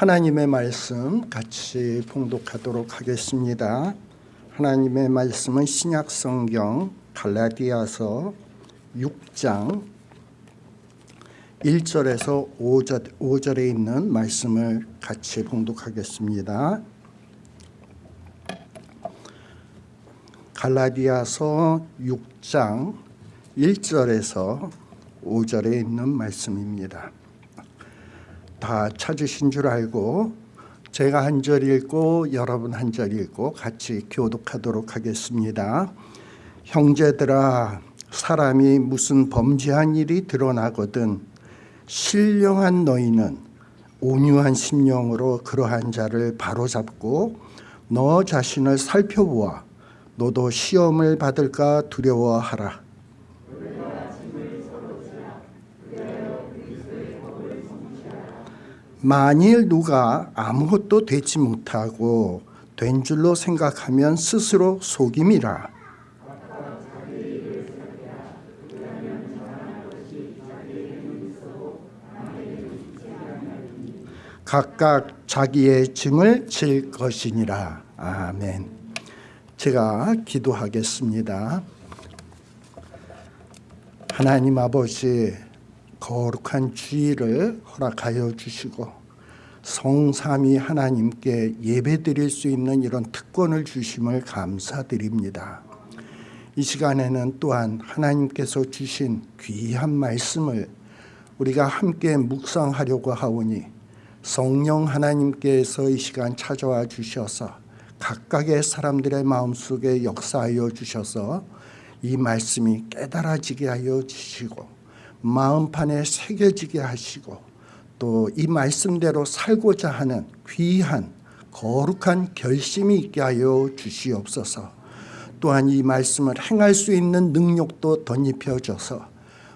하나님의 말씀 같이 봉독하도록 하겠습니다. 하나님의 말씀은 신약 성경 갈라디아서 6장 1절에서 5절, 5절에 있는 말씀을 같이 봉독하겠습니다. 갈라디아서 6장 1절에서 5절에 있는 말씀입니다. 다 찾으신 줄 알고 제가 한 절 읽고 여러분 한 절 읽고 같이 교독하도록 하겠습니다. 형제들아 사람이 무슨 범죄한 일이 드러나거든 신령한 너희는 온유한 심령으로 그러한 자를 바로잡고 너 자신을 살펴보아 너도 시험을 받을까 두려워하라. 만일 누가 아무것도 되지 못하고 된 줄로 생각하면 스스로 속임이라. 각각 자기의 짐을 질 것이니라. 아멘. 제가 기도하겠습니다. 하나님 아버지 거룩한 주의를 허락하여 주시고 성삼위 하나님께 예배드릴 수 있는 이런 특권을 주심을 감사드립니다. 이 시간에는 또한 하나님께서 주신 귀한 말씀을 우리가 함께 묵상하려고 하오니 성령 하나님께서 이 시간 찾아와 주셔서 각각의 사람들의 마음속에 역사하여 주셔서 이 말씀이 깨달아지게 하여 주시고 마음판에 새겨지게 하시고 또 이 말씀대로 살고자 하는 귀한 거룩한 결심이 있게 하여 주시옵소서. 또한 이 말씀을 행할 수 있는 능력도 덧입혀져서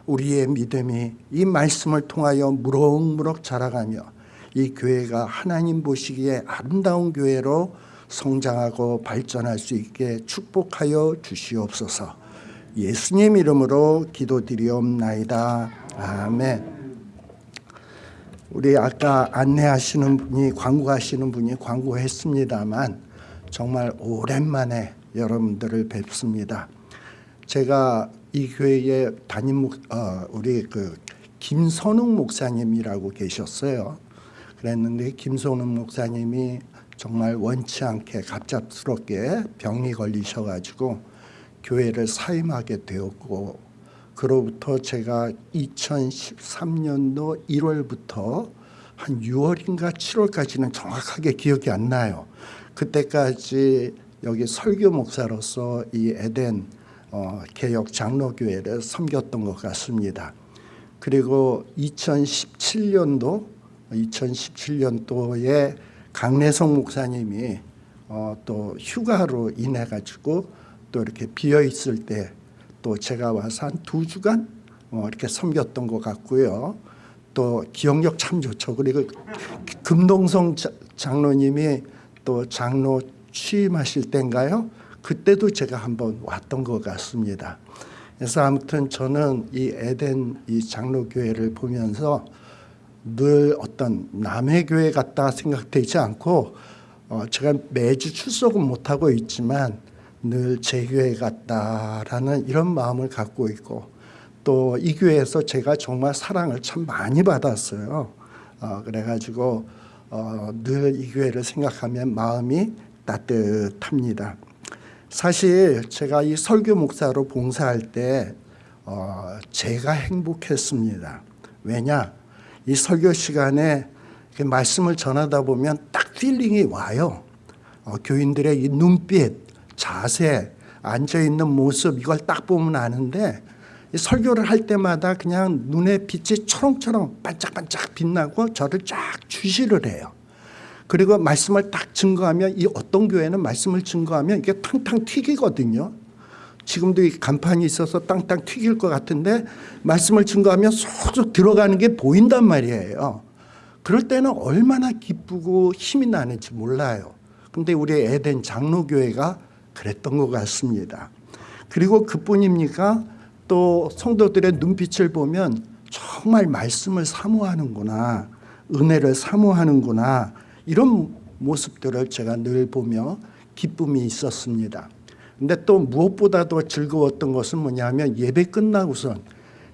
우리의 믿음이 이 말씀을 통하여 무럭무럭 자라가며 이 교회가 하나님 보시기에 아름다운 교회로 성장하고 발전할 수 있게 축복하여 주시옵소서 예수님 이름으로 기도드리옵나이다. 아멘. 우리 아까 안내하시는 분이 광고하시는 분이 광고했습니다만 정말 오랜만에 여러분들을 뵙습니다. 제가 이 교회에 담임 목 어, 우리 그 김선웅 목사님이라고 계셨어요. 그랬는데 김선웅 목사님이 정말 원치 않게 갑작스럽게 병이 걸리셔가지고 교회를 사임하게 되었고 그로부터 제가 2013년도 1월부터 한 6월인가 7월까지는 정확하게 기억이 안 나요. 그때까지 여기 설교 목사로서 이 에덴 어, 개혁 장로교회를 섬겼던 것 같습니다. 그리고 2017년도 2017년도에 강래성 목사님이 어, 또 휴가로 인해 가지고 또 이렇게 비어 있을 때 또 제가 와서 한 두 주간 어, 이렇게 섬겼던 것 같고요. 또 기억력 참 좋죠. 그리고 금동성 장로님이 또 장로 취임하실 때인가요? 그때도 제가 한번 왔던 것 같습니다. 그래서 아무튼 저는 이 에덴 이 장로교회를 보면서 늘 어떤 남의 교회 같다 생각되지 않고 어 제가 매주 출석은 못하고 있지만 늘 제 교회 같다라는 이런 마음을 갖고 있고 또 이 교회에서 제가 정말 사랑을 참 많이 받았어요. 어 그래가지고 어 늘 이 교회를 생각하면 마음이 따뜻합니다. 사실 제가 이 설교 목사로 봉사할 때 어, 제가 행복했습니다. 왜냐? 이 설교 시간에 말씀을 전하다 보면 딱 feeling이 와요. 어, 교인들의 이 눈빛, 자세, 앉아있는 모습 이걸 딱 보면 아는데 설교를 할 때마다 그냥 눈에 빛이 초롱초롱 반짝반짝 빛나고 저를 쫙 주시를 해요. 그리고 말씀을 딱 증거하면 이 어떤 교회는 말씀을 증거하면 이게 탕탕 튀기거든요. 지금도 이 간판이 있어서 땅땅 튀길 것 같은데 말씀을 증거하면 쏙쏙 들어가는 게 보인단 말이에요. 그럴 때는 얼마나 기쁘고 힘이 나는지 몰라요. 근데 우리 에덴 장로교회가 그랬던 것 같습니다. 그리고 그뿐입니까? 또 성도들의 눈빛을 보면 정말 말씀을 사모하는구나. 은혜를 사모하는구나 이런 모습들을 제가 늘 보며 기쁨이 있었습니다. 근데 또 무엇보다도 즐거웠던 것은 뭐냐면 예배 끝나고선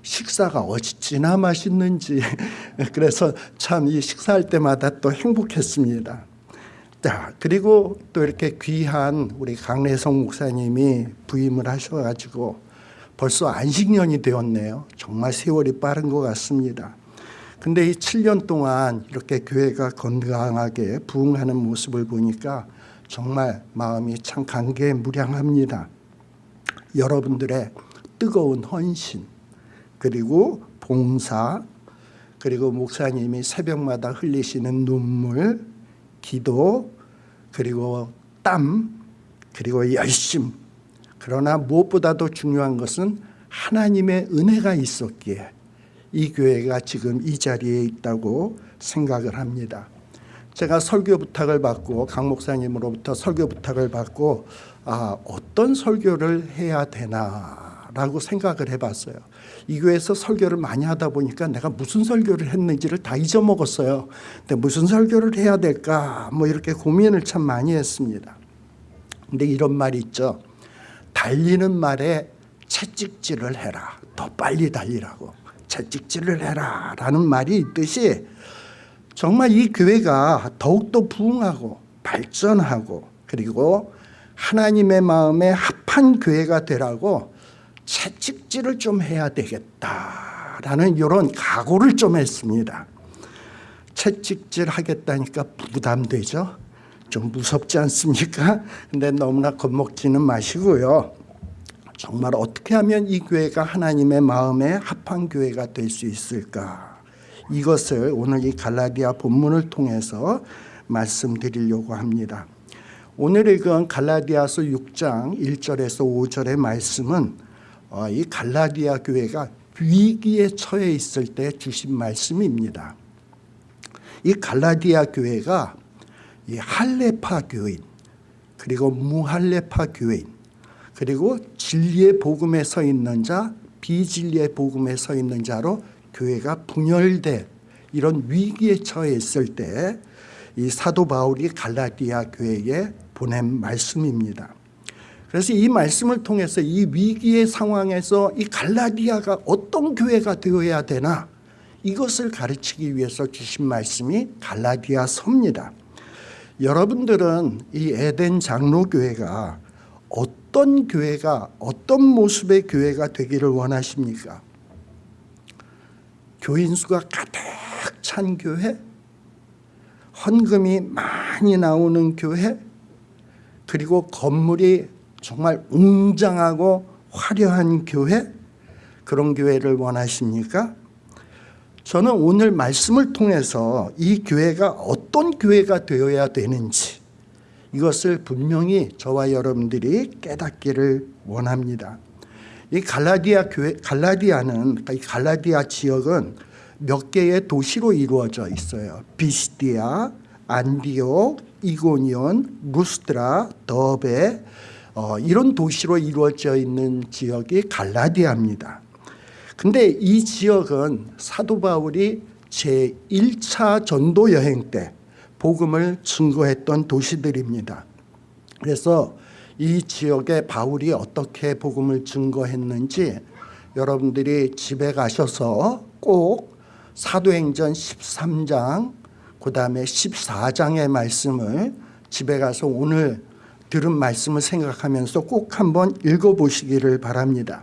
식사가 어찌나 맛있는지 그래서 참 이 식사할 때마다 또 행복했습니다. 자 그리고 또 이렇게 귀한 우리 강래성 목사님이 부임을 하셔가지고 벌써 안식년이 되었네요. 정말 세월이 빠른 것 같습니다. 근데 이 7년 동안 이렇게 교회가 건강하게 부흥하는 모습을 보니까 정말 마음이 참 감개무량합니다. 여러분들의 뜨거운 헌신 그리고 봉사 그리고 목사님이 새벽마다 흘리시는 눈물 기도 그리고 땀 그리고 열심 그러나 무엇보다도 중요한 것은 하나님의 은혜가 있었기에 이 교회가 지금 이 자리에 있다고 생각을 합니다. 제가 설교 부탁을 받고 강 목사님으로부터 설교 부탁을 받고 아 어떤 설교를 해야 되나 라고 생각을 해봤어요. 이 교회에서 설교를 많이 하다 보니까 내가 무슨 설교를 했는지를 다 잊어먹었어요. 근데 무슨 설교를 해야 될까 뭐 이렇게 고민을 참 많이 했습니다. 근데 이런 말이 있죠. 달리는 말에 채찍질을 해라. 더 빨리 달리라고. 채찍질을 해라. 라는 말이 있듯이 정말 이 교회가 더욱더 부흥하고 발전하고 그리고 하나님의 마음에 합한 교회가 되라고 채찍질을 좀 해야 되겠다라는 이런 각오를 좀 했습니다. 채찍질 하겠다니까 부담되죠? 좀 무섭지 않습니까? 근데 너무나 겁먹지는 마시고요. 정말 어떻게 하면 이 교회가 하나님의 마음에 합한 교회가 될 수 있을까? 이것을 오늘 이 갈라디아 본문을 통해서 말씀드리려고 합니다. 오늘 읽은 갈라디아서 6장 1절에서 5절의 말씀은 어, 이 갈라디아 교회가 위기에 처해 있을 때 주신 말씀입니다. 이 갈라디아 교회가 이 할레파 교인 그리고 무할레파 교인 그리고 진리의 복음에 서 있는 자 비진리의 복음에 서 있는 자로 교회가 분열돼 이런 위기에 처해 있을 때 이 사도 바울이 갈라디아 교회에 보낸 말씀입니다. 그래서 이 말씀을 통해서 이 위기의 상황에서 이 갈라디아가 어떤 교회가 되어야 되나 이것을 가르치기 위해서 주신 말씀이 갈라디아 서입니다. 여러분들은 이 에덴 장로교회가 어떤 교회가 어떤 모습의 교회가 되기를 원하십니까? 교인 수가 가득 찬 교회? 헌금이 많이 나오는 교회? 그리고 건물이 정말 웅장하고 화려한 교회? 그런 교회를 원하십니까? 저는 오늘 말씀을 통해서 이 교회가 어떤 교회가 되어야 되는지 이것을 분명히 저와 여러분들이 깨닫기를 원합니다. 이 갈라디아 교회, 갈라디아는 이 갈라디아 지역은 몇 개의 도시로 이루어져 있어요. 비시디아, 안디옥, 이고니온, 루스드라, 더베 어, 이런 도시로 이루어져 있는 지역이 갈라디아입니다. 근데 이 지역은 사도 바울이 제1차 전도 여행 때 복음을 증거했던 도시들입니다. 그래서 이 지역에 바울이 어떻게 복음을 증거했는지 여러분들이 집에 가셔서 꼭 사도행전 13장 그 다음에 14장의 말씀을 집에 가서 오늘 들은 말씀을 생각하면서 꼭 한번 읽어보시기를 바랍니다.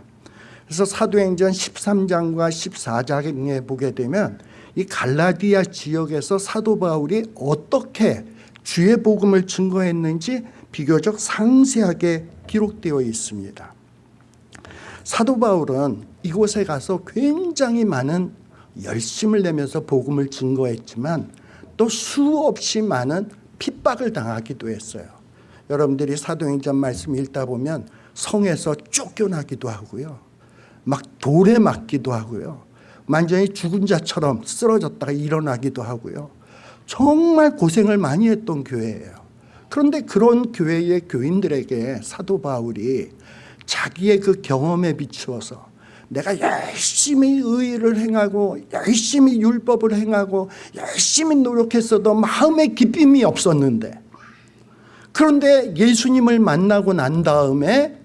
그래서 사도행전 13장과 14장에 보게 되면 이 갈라디아 지역에서 사도 바울이 어떻게 주의 복음을 증거했는지 비교적 상세하게 기록되어 있습니다. 사도 바울은 이곳에 가서 굉장히 많은 열심을 내면서 복음을 증거했지만 또 수없이 많은 핍박을 당하기도 했어요. 여러분들이 사도행전 말씀 읽다 보면 성에서 쫓겨나기도 하고요. 막 돌에 맞기도 하고요. 완전히 죽은 자처럼 쓰러졌다가 일어나기도 하고요. 정말 고생을 많이 했던 교회예요. 그런데 그런 교회의 교인들에게 사도 바울이 자기의 그 경험에 비추어서 내가 열심히 의를 행하고 열심히 율법을 행하고 열심히 노력했어도 마음에 기쁨이 없었는데 그런데 예수님을 만나고 난 다음에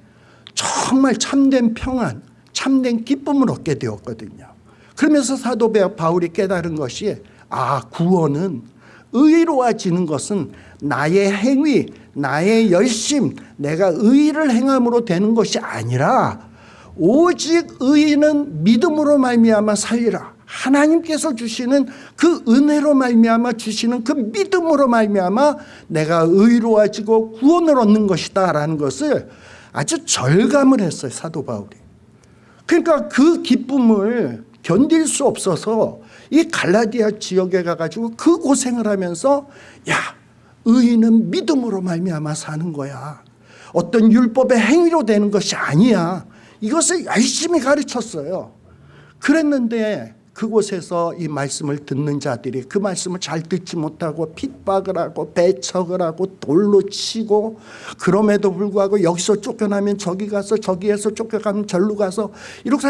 정말 참된 평안, 참된 기쁨을 얻게 되었거든요. 그러면서 사도 바울이 깨달은 것이 아 구원은 의로워지는 것은 나의 행위, 나의 열심, 내가 의를 행함으로 되는 것이 아니라 오직 의인은 믿음으로 말미암아 살리라. 하나님께서 주시는 그 은혜로 말미암아 주시는 그 믿음으로 말미암아 내가 의로워지고 구원을 얻는 것이다 라는 것을 아주 절감을 했어요 사도 바울이. 그러니까 그 기쁨을 견딜 수 없어서 이 갈라디아 지역에 가가지고 그 고생을 하면서 야 의인은 믿음으로 말미암아 사는 거야. 어떤 율법의 행위로 되는 것이 아니야. 이것을 열심히 가르쳤어요. 그랬는데 그곳에서 이 말씀을 듣는 자들이 그 말씀을 잘 듣지 못하고 핍박을 하고 배척을 하고 돌로 치고 그럼에도 불구하고 여기서 쫓겨나면 저기 가서 저기에서 쫓겨가면 절로 가서 이렇게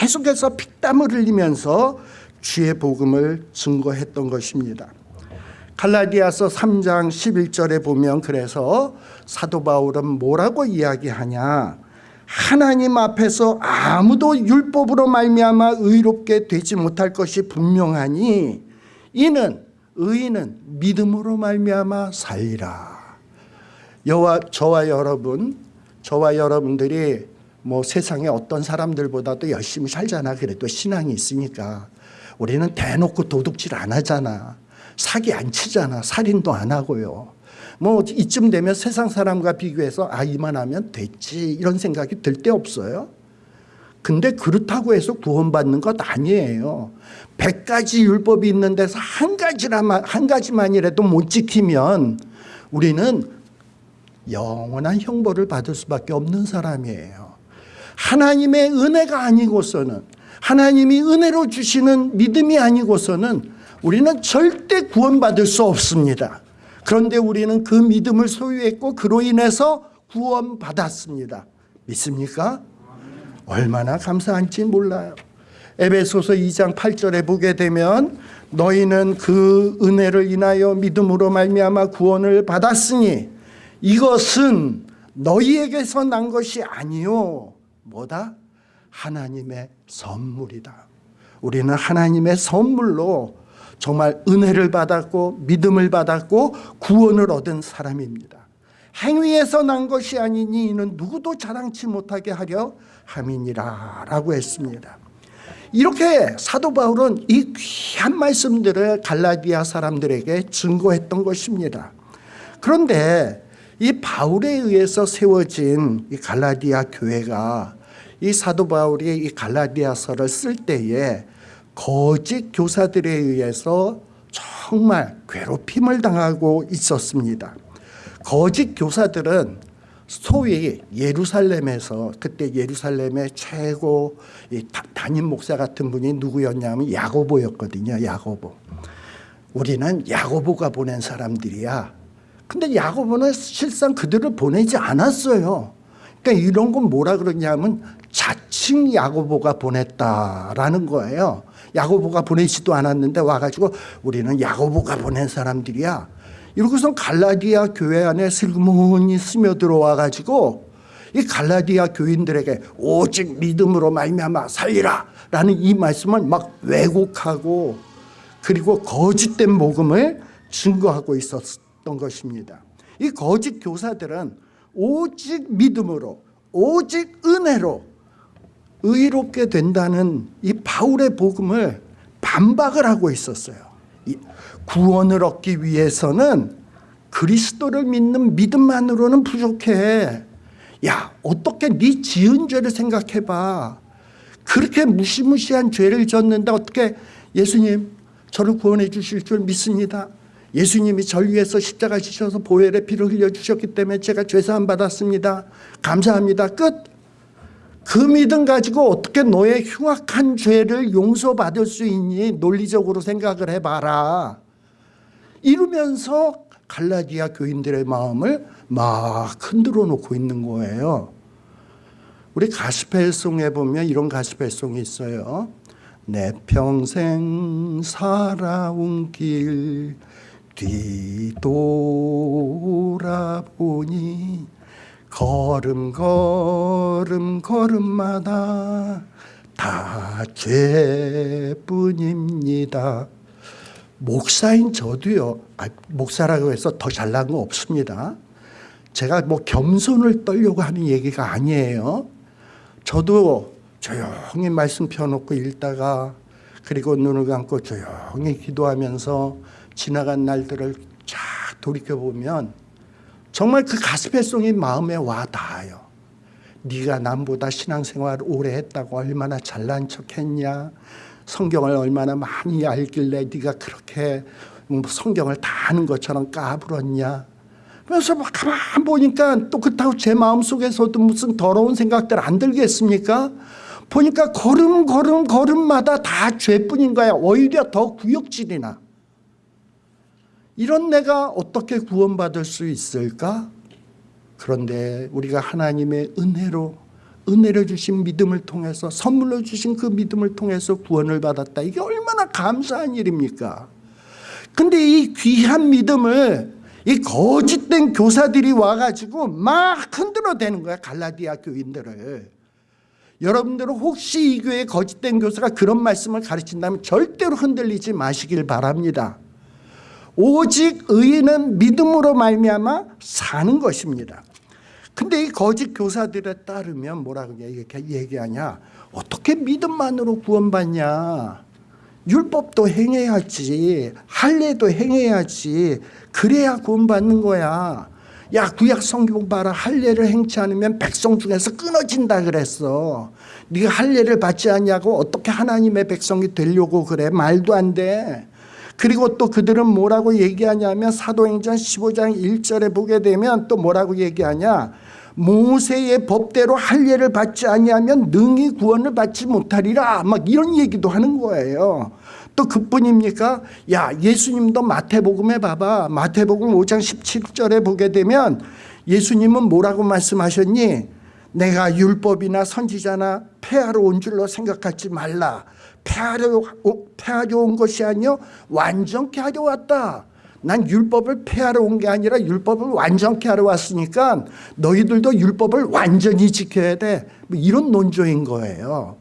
계속해서 피땀을 흘리면서 주의 복음을 증거했던 것입니다. 갈라디아서 3장 11절에 보면 그래서 사도 바울은 뭐라고 이야기하냐 하나님 앞에서 아무도 율법으로 말미암아 의롭게 되지 못할 것이 분명하니 이는 의인은 믿음으로 말미암아 살리라. 여와 저와 여러분, 저와 여러분들이 뭐 세상에 어떤 사람들보다도 열심히 살잖아. 그래도 신앙이 있으니까 우리는 대놓고 도둑질 안 하잖아. 사기 안 치잖아. 살인도 안 하고요. 뭐 이쯤 되면 세상 사람과 비교해서 아 이만하면 됐지 이런 생각이 들 때 없어요. 근데 그렇다고 해서 구원받는 것 아니에요. 백 가지 율법이 있는 데서 한 가지라만 한 가지만이라도 못 지키면 우리는 영원한 형벌을 받을 수밖에 없는 사람이에요. 하나님의 은혜가 아니고서는 하나님이 은혜로 주시는 믿음이 아니고서는 우리는 절대 구원받을 수 없습니다. 그런데 우리는 그 믿음을 소유했고 그로 인해서 구원받았습니다. 믿습니까? 얼마나 감사한지 몰라요. 에베소서 2장 8절에 보게 되면 너희는 그 은혜를 인하여 믿음으로 말미암아 구원을 받았으니 이것은 너희에게서 난 것이 아니요 뭐다? 하나님의 선물이다. 우리는 하나님의 선물로 정말 은혜를 받았고 믿음을 받았고 구원을 얻은 사람입니다. 행위에서 난 것이 아니니 이는 누구도 자랑치 못하게 하려 함이니라 라고 했습니다. 이렇게 사도 바울은 이 귀한 말씀들을 갈라디아 사람들에게 증거했던 것입니다. 그런데 이 바울에 의해서 세워진 이 갈라디아 교회가 이 사도 바울이 이 갈라디아서를 쓸 때에 거짓 교사들에 의해서 정말 괴롭힘을 당하고 있었습니다. 거짓 교사들은 소위 예루살렘에서 그때 예루살렘의 최고 담임 목사 같은 분이 누구였냐면 야고보였거든요. 야고보. 우리는 야고보가 보낸 사람들이야. 근데 야고보는 실상 그들을 보내지 않았어요. 그러니까 이런 건 뭐라 그러냐면 자칭 야고보가 보냈다라는 거예요. 야고보가 보내지도 않았는데 와가지고 우리는 야고보가 보낸 사람들이야. 이러고서 갈라디아 교회 안에 슬그머니 스며들어와 가지고 이 갈라디아 교인들에게 오직 믿음으로 말미암아 살리라 라는 이 말씀을 막 왜곡하고 그리고 거짓된 복음을 증거하고 있었던 것입니다. 이 거짓 교사들은 오직 믿음으로 오직 은혜로 의롭게 된다는 이 바울의 복음을 반박을 하고 있었어요. 구원을 얻기 위해서는 그리스도를 믿는 믿음만으로는 부족해. 야 어떻게 네 지은 죄를 생각해봐. 그렇게 무시무시한 죄를 졌는데 어떻게 예수님 저를 구원해 주실 줄 믿습니다. 예수님이 절 위해서 십자가 지셔서 보혈의 피를 흘려주셨기 때문에 제가 죄사함 받았습니다. 감사합니다. 끝. 그 믿음 가지고 어떻게 너의 흉악한 죄를 용서받을 수 있니? 논리적으로 생각을 해봐라. 이러면서 갈라디아 교인들의 마음을 막 흔들어 놓고 있는 거예요. 우리 가스펠송에 보면 이런 가스펠송이 있어요. 내 평생 살아온 길 뒤돌아보니 걸음 걸음 걸음마다 다 죄뿐입니다. 목사인 저도요. 아, 목사라고 해서 더 잘난 거 없습니다. 제가 뭐 겸손을 떨려고 하는 얘기가 아니에요. 저도 조용히 말씀 펴놓고 읽다가 그리고 눈을 감고 조용히 기도하면서 지나간 날들을 쫙 돌이켜보면 정말 그 가스펠송이 마음에 와 닿아요. 네가 남보다 신앙생활 오래 했다고 얼마나 잘난 척했냐. 성경을 얼마나 많이 알길래 네가 그렇게 뭐 성경을 다 아는 것처럼 까불었냐. 그래서 막 가만 보니까 또 그렇다고 제 마음속에서도 무슨 더러운 생각들 안 들겠습니까? 보니까 걸음 걸음 걸음마다 다 죄뿐인 거야. 오히려 더 구역질이나. 이런 내가 어떻게 구원받을 수 있을까? 그런데 우리가 하나님의 은혜로 은혜를 주신 믿음을 통해서 선물로 주신 그 믿음을 통해서 구원을 받았다. 이게 얼마나 감사한 일입니까? 근데 이 귀한 믿음을 이 거짓된 교사들이 와가지고 막 흔들어대는 거야 갈라디아 교인들을. 여러분들은 혹시 이 교회 거짓된 교사가 그런 말씀을 가르친다면 절대로 흔들리지 마시길 바랍니다. 오직 의인은 믿음으로 말미암아 사는 것입니다. 근데 이 거짓 교사들에 따르면 뭐라고 얘기하냐? 어떻게 믿음만으로 구원받냐? 율법도 행해야지, 할례도 행해야지, 그래야 구원받는 거야. 야 구약 성경 봐라 할례를 행치 않으면 백성 중에서 끊어진다 그랬어. 네가 할례를 받지 않냐고 어떻게 하나님의 백성이 되려고 그래 말도 안 돼. 그리고 또 그들은 뭐라고 얘기하냐면 사도행전 15장 1절에 보게 되면 또 뭐라고 얘기하냐 모세의 법대로 할례를 받지 아니하면 능히 구원을 받지 못하리라 막 이런 얘기도 하는 거예요. 또 그뿐입니까? 야 예수님도 마태복음에 봐봐 마태복음 5장 17절에 보게 되면 예수님은 뭐라고 말씀하셨니? 내가 율법이나 선지자나 폐하러 온 줄로 생각하지 말라. 폐하려, 폐하려 온 것이 아니요 완전케 하려 왔다. 난 율법을 폐하러 온 게 아니라 율법을 완전케 하러 왔으니까 너희들도 율법을 완전히 지켜야 돼. 뭐 이런 논조인 거예요.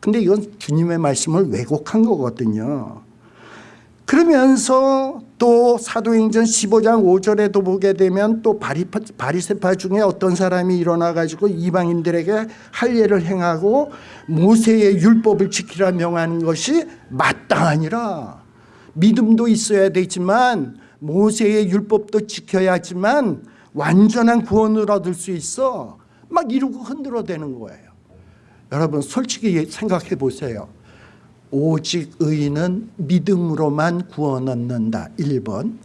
근데 이건 주님의 말씀을 왜곡한 거거든요. 그러면서 또 사도행전 15장 5절에도 보게 되면 또 바리파, 바리세파 중에 어떤 사람이 일어나 가지고 이방인들에게 할례를 행하고 모세의 율법을 지키라 명하는 것이 마땅하니라. 믿음도 있어야 되지만 모세의 율법도 지켜야지만 완전한 구원을 얻을 수 있어. 막 이러고 흔들어대는 거예요. 여러분 솔직히 생각해 보세요. 오직 의인은 믿음으로만 구원 얻는다. 1번.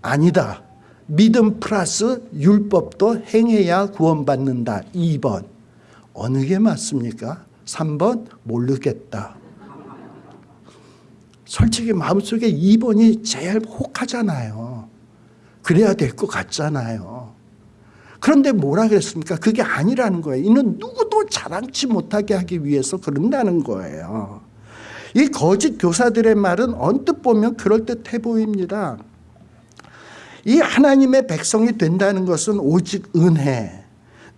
아니다. 믿음 플러스 율법도 행해야 구원받는다. 2번. 어느 게 맞습니까? 3번 모르겠다. 솔직히 마음속에 2번이 제일 혹하잖아요. 그래야 될 것 같잖아요. 그런데 뭐라 그랬습니까? 그게 아니라는 거예요. 이는 누구도 자랑치 못하게 하기 위해서 그런다는 거예요. 이 거짓 교사들의 말은 언뜻 보면 그럴듯해 보입니다. 이 하나님의 백성이 된다는 것은 오직 은혜,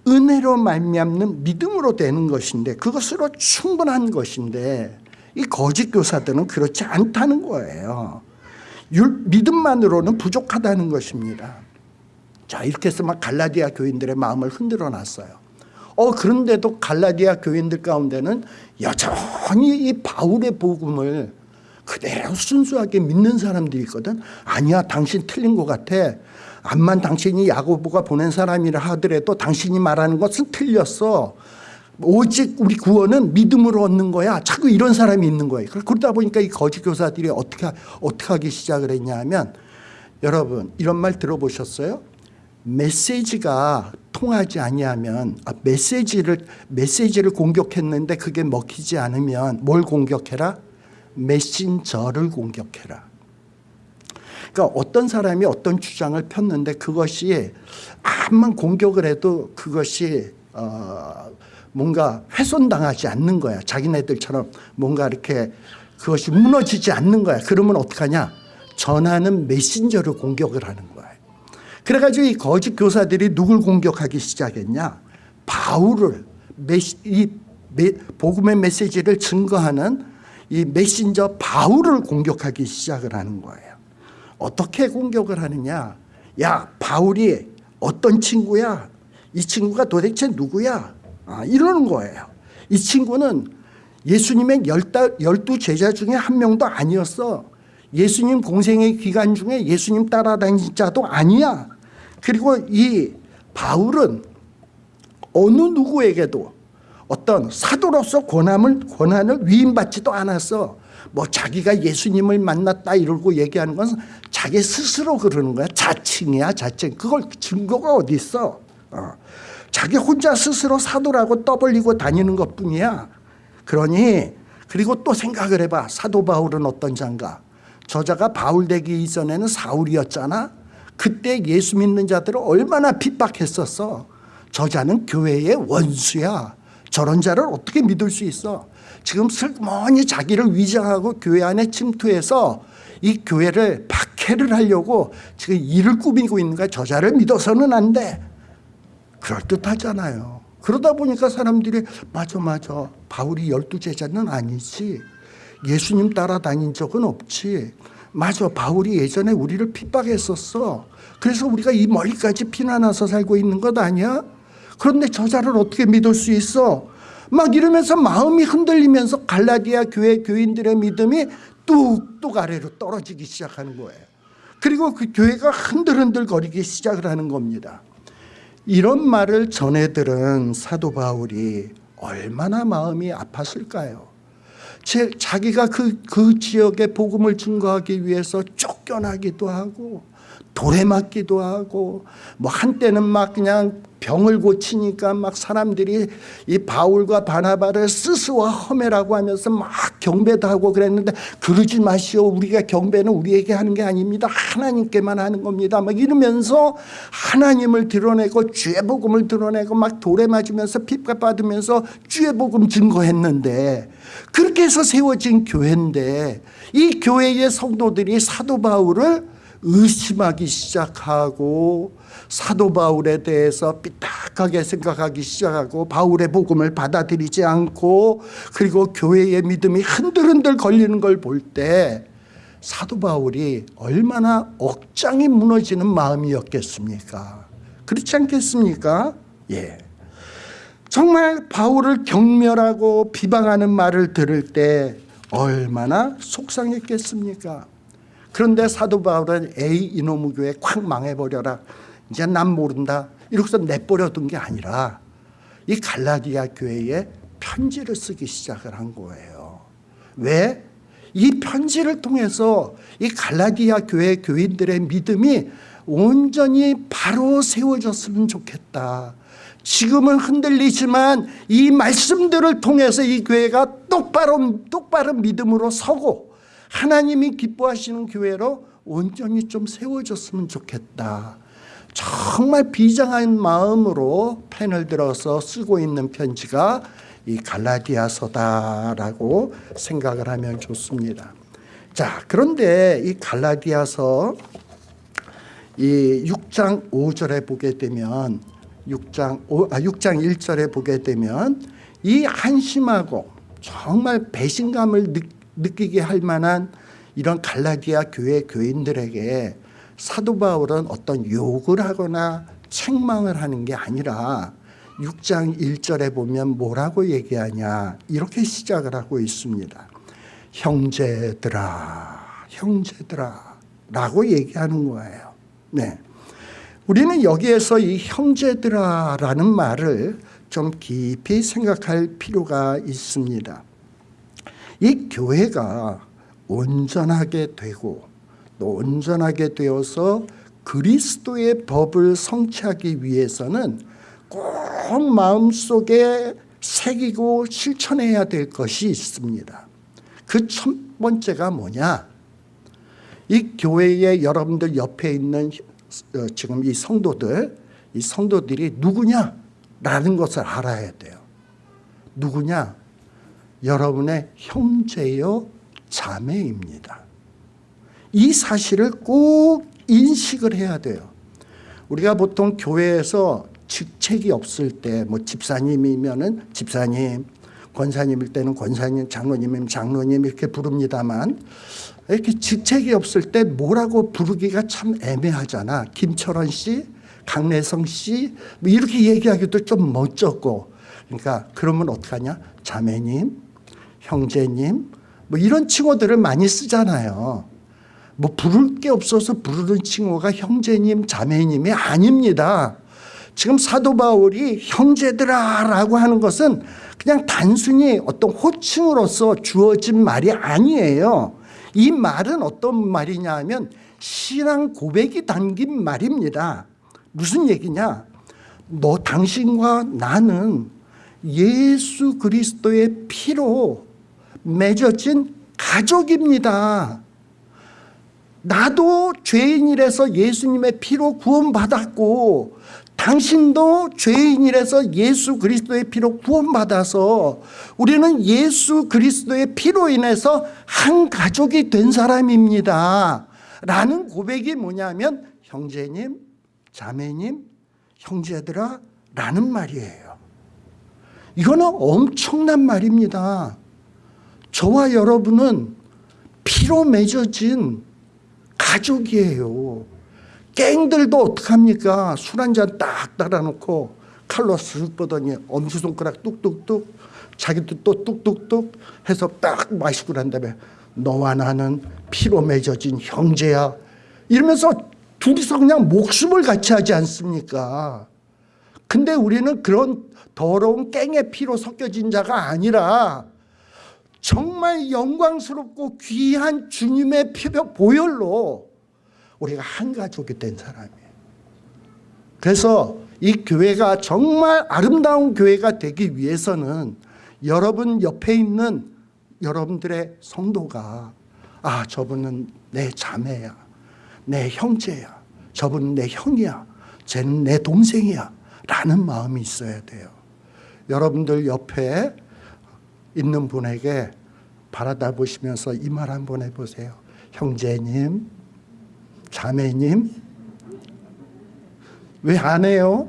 은혜로 말미암는 믿음으로 되는 것인데 그것으로 충분한 것인데 이 거짓 교사들은 그렇지 않다는 거예요. 믿음만으로는 부족하다는 것입니다. 자 이렇게 해서 막 갈라디아 교인들의 마음을 흔들어 놨어요. 어 그런데도 갈라디아 교인들 가운데는 여전히 이 바울의 복음을 그대로 순수하게 믿는 사람들이 있거든. 아니야 당신 틀린 것 같아. 암만 당신이 야고보가 보낸 사람이라 하더라도 당신이 말하는 것은 틀렸어. 오직 우리 구원은 믿음으로 얻는 거야. 자꾸 이런 사람이 있는 거예요. 그러다 보니까 이 거짓 교사들이 어떻게 어떻게 하기 시작을 했냐면 여러분 이런 말 들어보셨어요? 메시지가 통하지 아니하면 아, 메시지를 메시지를 공격했는데 그게 먹히지 않으면 뭘 공격해라? 메신저를 공격해라. 그러니까 어떤 사람이 어떤 주장을 폈는데 그것이 암만 공격을 해도 그것이 어, 뭔가 훼손당하지 않는 거야. 자기네들처럼 뭔가 이렇게 그것이 무너지지 않는 거야. 그러면 어떡하냐? 전하는 메신저를 공격을 하는 거야. 그래가지고 이 거짓 교사들이 누굴 공격하기 시작했냐? 바울을 메시, 이 메, 복음의 메시지를 증거하는 이 메신저 바울을 공격하기 시작을 하는 거예요. 어떻게 공격을 하느냐? 야 바울이 어떤 친구야? 이 친구가 도대체 누구야? 아, 이러는 거예요. 이 친구는 예수님의 열두 제자 중에 한 명도 아니었어. 예수님 공생의 기간 중에 예수님 따라다닌 자도 아니야. 그리고 이 바울은 어느 누구에게도 어떤 사도로서 권함을, 권한을 위임받지도 않았어. 뭐 자기가 예수님을 만났다 이러고 얘기하는 건 자기 스스로 그러는 거야. 자칭이야 자칭. 그걸 증거가 어디 있어. 어. 자기 혼자 스스로 사도라고 떠벌리고 다니는 것뿐이야. 그러니 그리고 또 생각을 해봐. 사도 바울은 어떤 자인가. 저자가 바울 되기 이전에는 사울이었잖아. 그때 예수 믿는 자들을 얼마나 핍박했었어. 저 자는 교회의 원수야. 저런 자를 어떻게 믿을 수 있어. 지금 슬그머니 자기를 위장하고 교회 안에 침투해서 이 교회를 박해를 하려고 지금 일을 꾸미고 있는 거야. 저자를 믿어서는 안 돼. 그럴듯하잖아요. 그러다 보니까 사람들이 맞아 맞아 바울이 열두 제자는 아니지. 예수님 따라다닌 적은 없지. 맞아 바울이 예전에 우리를 핍박했었어. 그래서 우리가 이 멀리까지 피난와서 살고 있는 것 아니야? 그런데 저자를 어떻게 믿을 수 있어? 막 이러면서 마음이 흔들리면서 갈라디아 교회 교인들의 믿음이 뚝뚝 아래로 떨어지기 시작하는 거예요. 그리고 그 교회가 흔들흔들 거리기 시작을 하는 겁니다. 이런 말을 전해 들은 사도 바울이 얼마나 마음이 아팠을까요? 제, 자기가 그, 그 지역에 복음을 증거하기 위해서 쫓겨나기도 하고 돌에 맞기도 하고 뭐 한때는 막 그냥 병을 고치니까 막 사람들이 이 바울과 바나바를 스스와 험해라고 하면서 막 경배도 하고 그랬는데 그러지 마시오. 우리가 경배는 우리에게 하는 게 아닙니다. 하나님께만 하는 겁니다. 막 이러면서 하나님을 드러내고 주의 복음을 드러내고 막 돌에 맞으면서 핍박 받으면서 주의 복음 증거했는데 그렇게 해서 세워진 교회인데 이 교회의 성도들이 사도 바울을 의심하기 시작하고 사도 바울에 대해서 삐딱하게 생각하기 시작하고 바울의 복음을 받아들이지 않고 그리고 교회의 믿음이 흔들흔들 걸리는 걸 볼 때 사도 바울이 얼마나 억장이 무너지는 마음이었겠습니까? 그렇지 않겠습니까? 예. 정말 바울을 경멸하고 비방하는 말을 들을 때 얼마나 속상했겠습니까? 그런데 사도 바울은 에이 이놈의 교회 콱 망해버려라. 이제 난 모른다. 이러고서 내버려둔 게 아니라 이 갈라디아 교회에 편지를 쓰기 시작을 한 거예요. 왜? 이 편지를 통해서 이 갈라디아 교회 교인들의 믿음이 온전히 바로 세워졌으면 좋겠다. 지금은 흔들리지만 이 말씀들을 통해서 이 교회가 똑바로 똑바로 믿음으로 서고 하나님이 기뻐하시는 교회로 온전히 좀 세워졌으면 좋겠다. 정말 비장한 마음으로 펜을 들어서 쓰고 있는 편지가 이 갈라디아서다라고 생각을 하면 좋습니다. 자, 그런데 이 갈라디아서 이 6장 5절에 보게 되면 6장 5, 아 6장 1절에 보게 되면 이 한심하고 정말 배신감을 느, 느끼게 할 만한 이런 갈라디아 교회 교인들에게 사도 바울은 어떤 욕을 하거나 책망을 하는 게 아니라 6장 1절에 보면 뭐라고 얘기하냐 이렇게 시작을 하고 있습니다. 형제들아 형제들아 라고 얘기하는 거예요. 네. 우리는 여기에서 이 형제들아 라는 말을 좀 깊이 생각할 필요가 있습니다. 이 교회가 온전하게 되고 또 온전하게 되어서 그리스도의 법을 성취하기 위해서는 꼭 마음속에 새기고 실천해야 될 것이 있습니다. 그 첫 번째가 뭐냐? 이 교회에 여러분들 옆에 있는 어, 지금 이 성도들, 이 성도들이 누구냐? 라는 것을 알아야 돼요. 누구냐? 여러분의 형제요 자매입니다. 이 사실을 꼭 인식을 해야 돼요. 우리가 보통 교회에서 직책이 없을 때 뭐 집사님이면은 집사님, 권사님일 때는 권사님, 장로님이면 장로님 이렇게 부릅니다만 이렇게 직책이 없을 때 뭐라고 부르기가 참 애매하잖아. 김철원 씨, 강래성 씨, 뭐 이렇게 얘기하기도 좀 멋쩍고. 그러니까 그러면 어떡하냐? 자매님, 형제님, 뭐 이런 칭호들을 많이 쓰잖아요. 뭐 부를 게 없어서 부르는 칭호가 형제님, 자매님이 아닙니다. 지금 사도 바울이 형제들아 라고 하는 것은 그냥 단순히 어떤 호칭으로서 주어진 말이 아니에요. 이 말은 어떤 말이냐 하면 신앙 고백이 담긴 말입니다. 무슨 얘기냐? 너 당신과 나는 예수 그리스도의 피로 맺어진 가족입니다. 나도 죄인이라서 예수님의 피로 구원받았고 당신도 죄인이라서 예수 그리스도의 피로 구원받아서 우리는 예수 그리스도의 피로 인해서 한 가족이 된 사람입니다. 라는 고백이 뭐냐면 형제님, 자매님, 형제들아 라는 말이에요. 이거는 엄청난 말입니다. 저와 여러분은 피로 맺어진 가족이에요. 갱들도 어떡합니까? 술 한 잔 딱 따라놓고 칼로 쓱 보더니 엄지손가락 뚝뚝뚝 자기도 또 뚝뚝뚝 해서 딱 마시고 난 다음에 너와 나는 피로 맺어진 형제야 이러면서 둘이서 그냥 목숨을 같이 하지 않습니까? 근데 우리는 그런 더러운 깽의 피로 섞여진 자가 아니라 정말 영광스럽고 귀한 주님의 피벽 보혈로 우리가 한 가족이 된 사람이에요. 그래서 이 교회가 정말 아름다운 교회가 되기 위해서는 여러분 옆에 있는 여러분들의 성도가 아 저분은 내 자매야 내 형제야 저분은 내 형이야 쟤는 내 동생이야 라는 마음이 있어야 돼요 여러분들 옆에 있는 분에게 바라다 보시면서 이 말 한번 해보세요 형제님 자매님 왜 안 해요?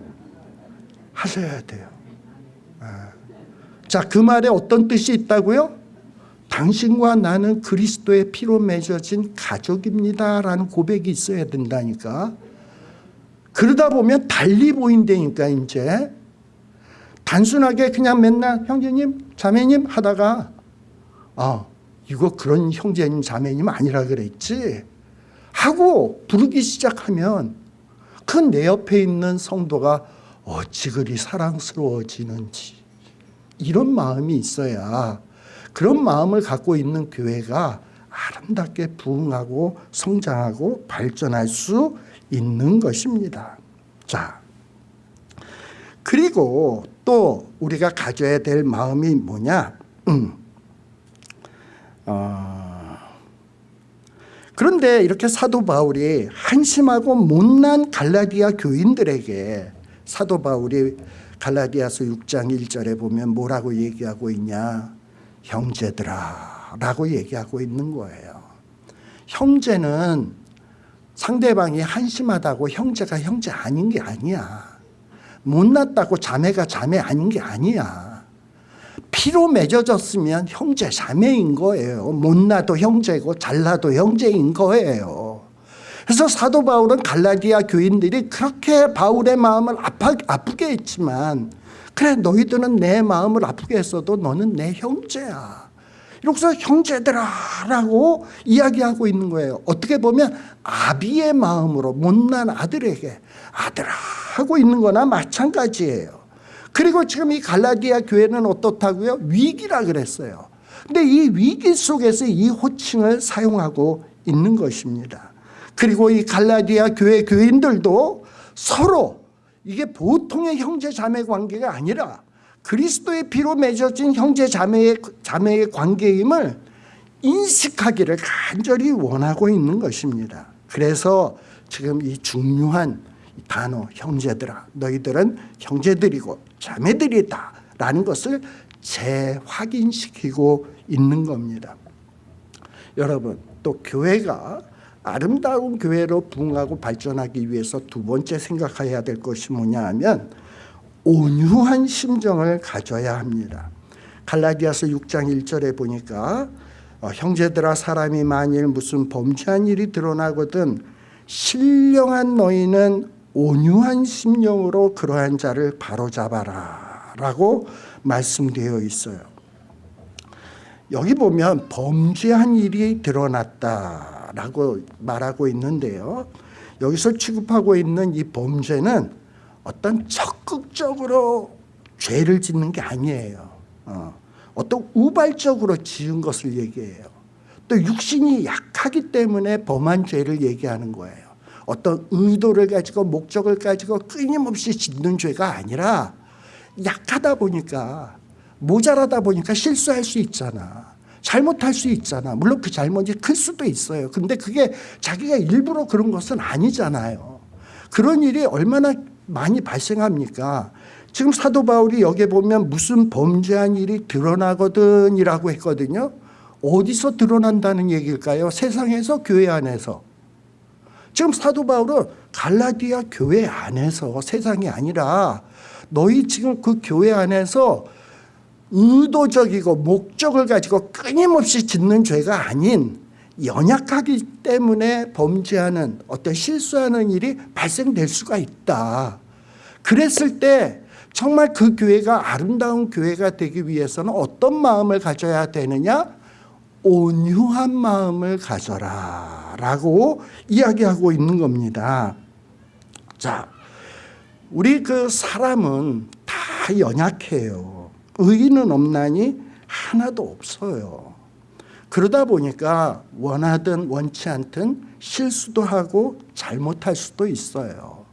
하셔야 돼요. 아. 자, 그 말에 어떤 뜻이 있다고요? 당신과 나는 그리스도의 피로 맺어진 가족입니다 라는 고백이 있어야 된다니까. 그러다 보면 달리 보인다니까 이제. 단순하게 그냥 맨날 형제님, 자매님 하다가 아, 이거 그런 형제님, 자매님 아니라 그랬지. 하고 부르기 시작하면 그 내 옆에 있는 성도가 어찌 그리 사랑스러워지는지 이런 마음이 있어야 그런 마음을 갖고 있는 교회가 아름답게 부흥하고 성장하고 발전할 수 있는 것입니다. 자, 그리고 또 우리가 가져야 될 마음이 뭐냐? 음. 어, 그런데 이렇게 사도 바울이 한심하고 못난 갈라디아 교인들에게 사도 바울이 갈라디아서 6장 1절에 보면 뭐라고 얘기하고 있냐 형제들아 라고 얘기하고 있는 거예요 형제는 상대방이 한심하다고 형제가 형제 아닌 게 아니야 못났다고 자매가 자매 아닌 게 아니야 피로 맺어졌으면 형제 자매인 거예요. 못나도 형제고 잘나도 형제인 거예요. 그래서 사도 바울은 갈라디아 교인들이 그렇게 바울의 마음을 아파, 아프게 했지만 그래 너희들은 내 마음을 아프게 했어도 너는 내 형제야. 이러고서 형제들아라고 이야기하고 있는 거예요. 어떻게 보면 아비의 마음으로 못난 아들에게 아들아 하고 있는 거나 마찬가지예요. 그리고 지금 이 갈라디아 교회는 어떻다고요? 위기라 그랬어요. 근데 이 위기 속에서 이 호칭을 사용하고 있는 것입니다. 그리고 이 갈라디아 교회 교인들도 서로 이게 보통의 형제 자매 관계가 아니라 그리스도의 피로 맺어진 형제 자매의, 자매의 관계임을 인식하기를 간절히 원하고 있는 것입니다. 그래서 지금 이 중요한 이 단어 형제들아 너희들은 형제들이고 자매들이다 라는 것을 재확인시키고 있는 겁니다. 여러분 또 교회가 아름다운 교회로 부흥하고 발전하기 위해서 두 번째 생각해야 될 것이 뭐냐 하면 온유한 심정을 가져야 합니다. 갈라디아서 6장 1절에 보니까 어, 형제들아 사람이 만일 무슨 범죄한 일이 드러나거든 신령한 너희는 온유한 심령으로 그러한 자를 바로잡아라 라고 말씀되어 있어요. 여기 보면 범죄한 일이 드러났다라고 말하고 있는데요. 여기서 취급하고 있는 이 범죄는 어떤 적극적으로 죄를 짓는 게 아니에요. 어, 어떤 우발적으로 지은 것을 얘기해요. 또 육신이 약하기 때문에 범한 죄를 얘기하는 거예요. 어떤 의도를 가지고 목적을 가지고 끊임없이 짓는 죄가 아니라 약하다 보니까 모자라다 보니까 실수할 수 있잖아. 잘못할 수 있잖아. 물론 그 잘못이 클 수도 있어요. 근데 그게 자기가 일부러 그런 것은 아니잖아요. 그런 일이 얼마나 많이 발생합니까? 지금 사도 바울이 여기에 보면 무슨 범죄한 일이 드러나거든이라고 했거든요. 어디서 드러난다는 얘기일까요? 세상에서 교회 안에서. 지금 사도 바울은 갈라디아 교회 안에서 세상이 아니라 너희 지금 그 교회 안에서 의도적이고 목적을 가지고 끊임없이 짓는 죄가 아닌 연약하기 때문에 범죄하는 어떤 실수하는 일이 발생될 수가 있다. 그랬을 때 정말 그 교회가 아름다운 교회가 되기 위해서는 어떤 마음을 가져야 되느냐? 온유한 마음을 가져라 라고 이야기하고 있는 겁니다. 자, 우리 그 사람은 다 연약해요. 의인은 없나니 하나도 없어요. 그러다 보니까 원하든 원치 않든 실수도 하고 잘못할 수도 있어요.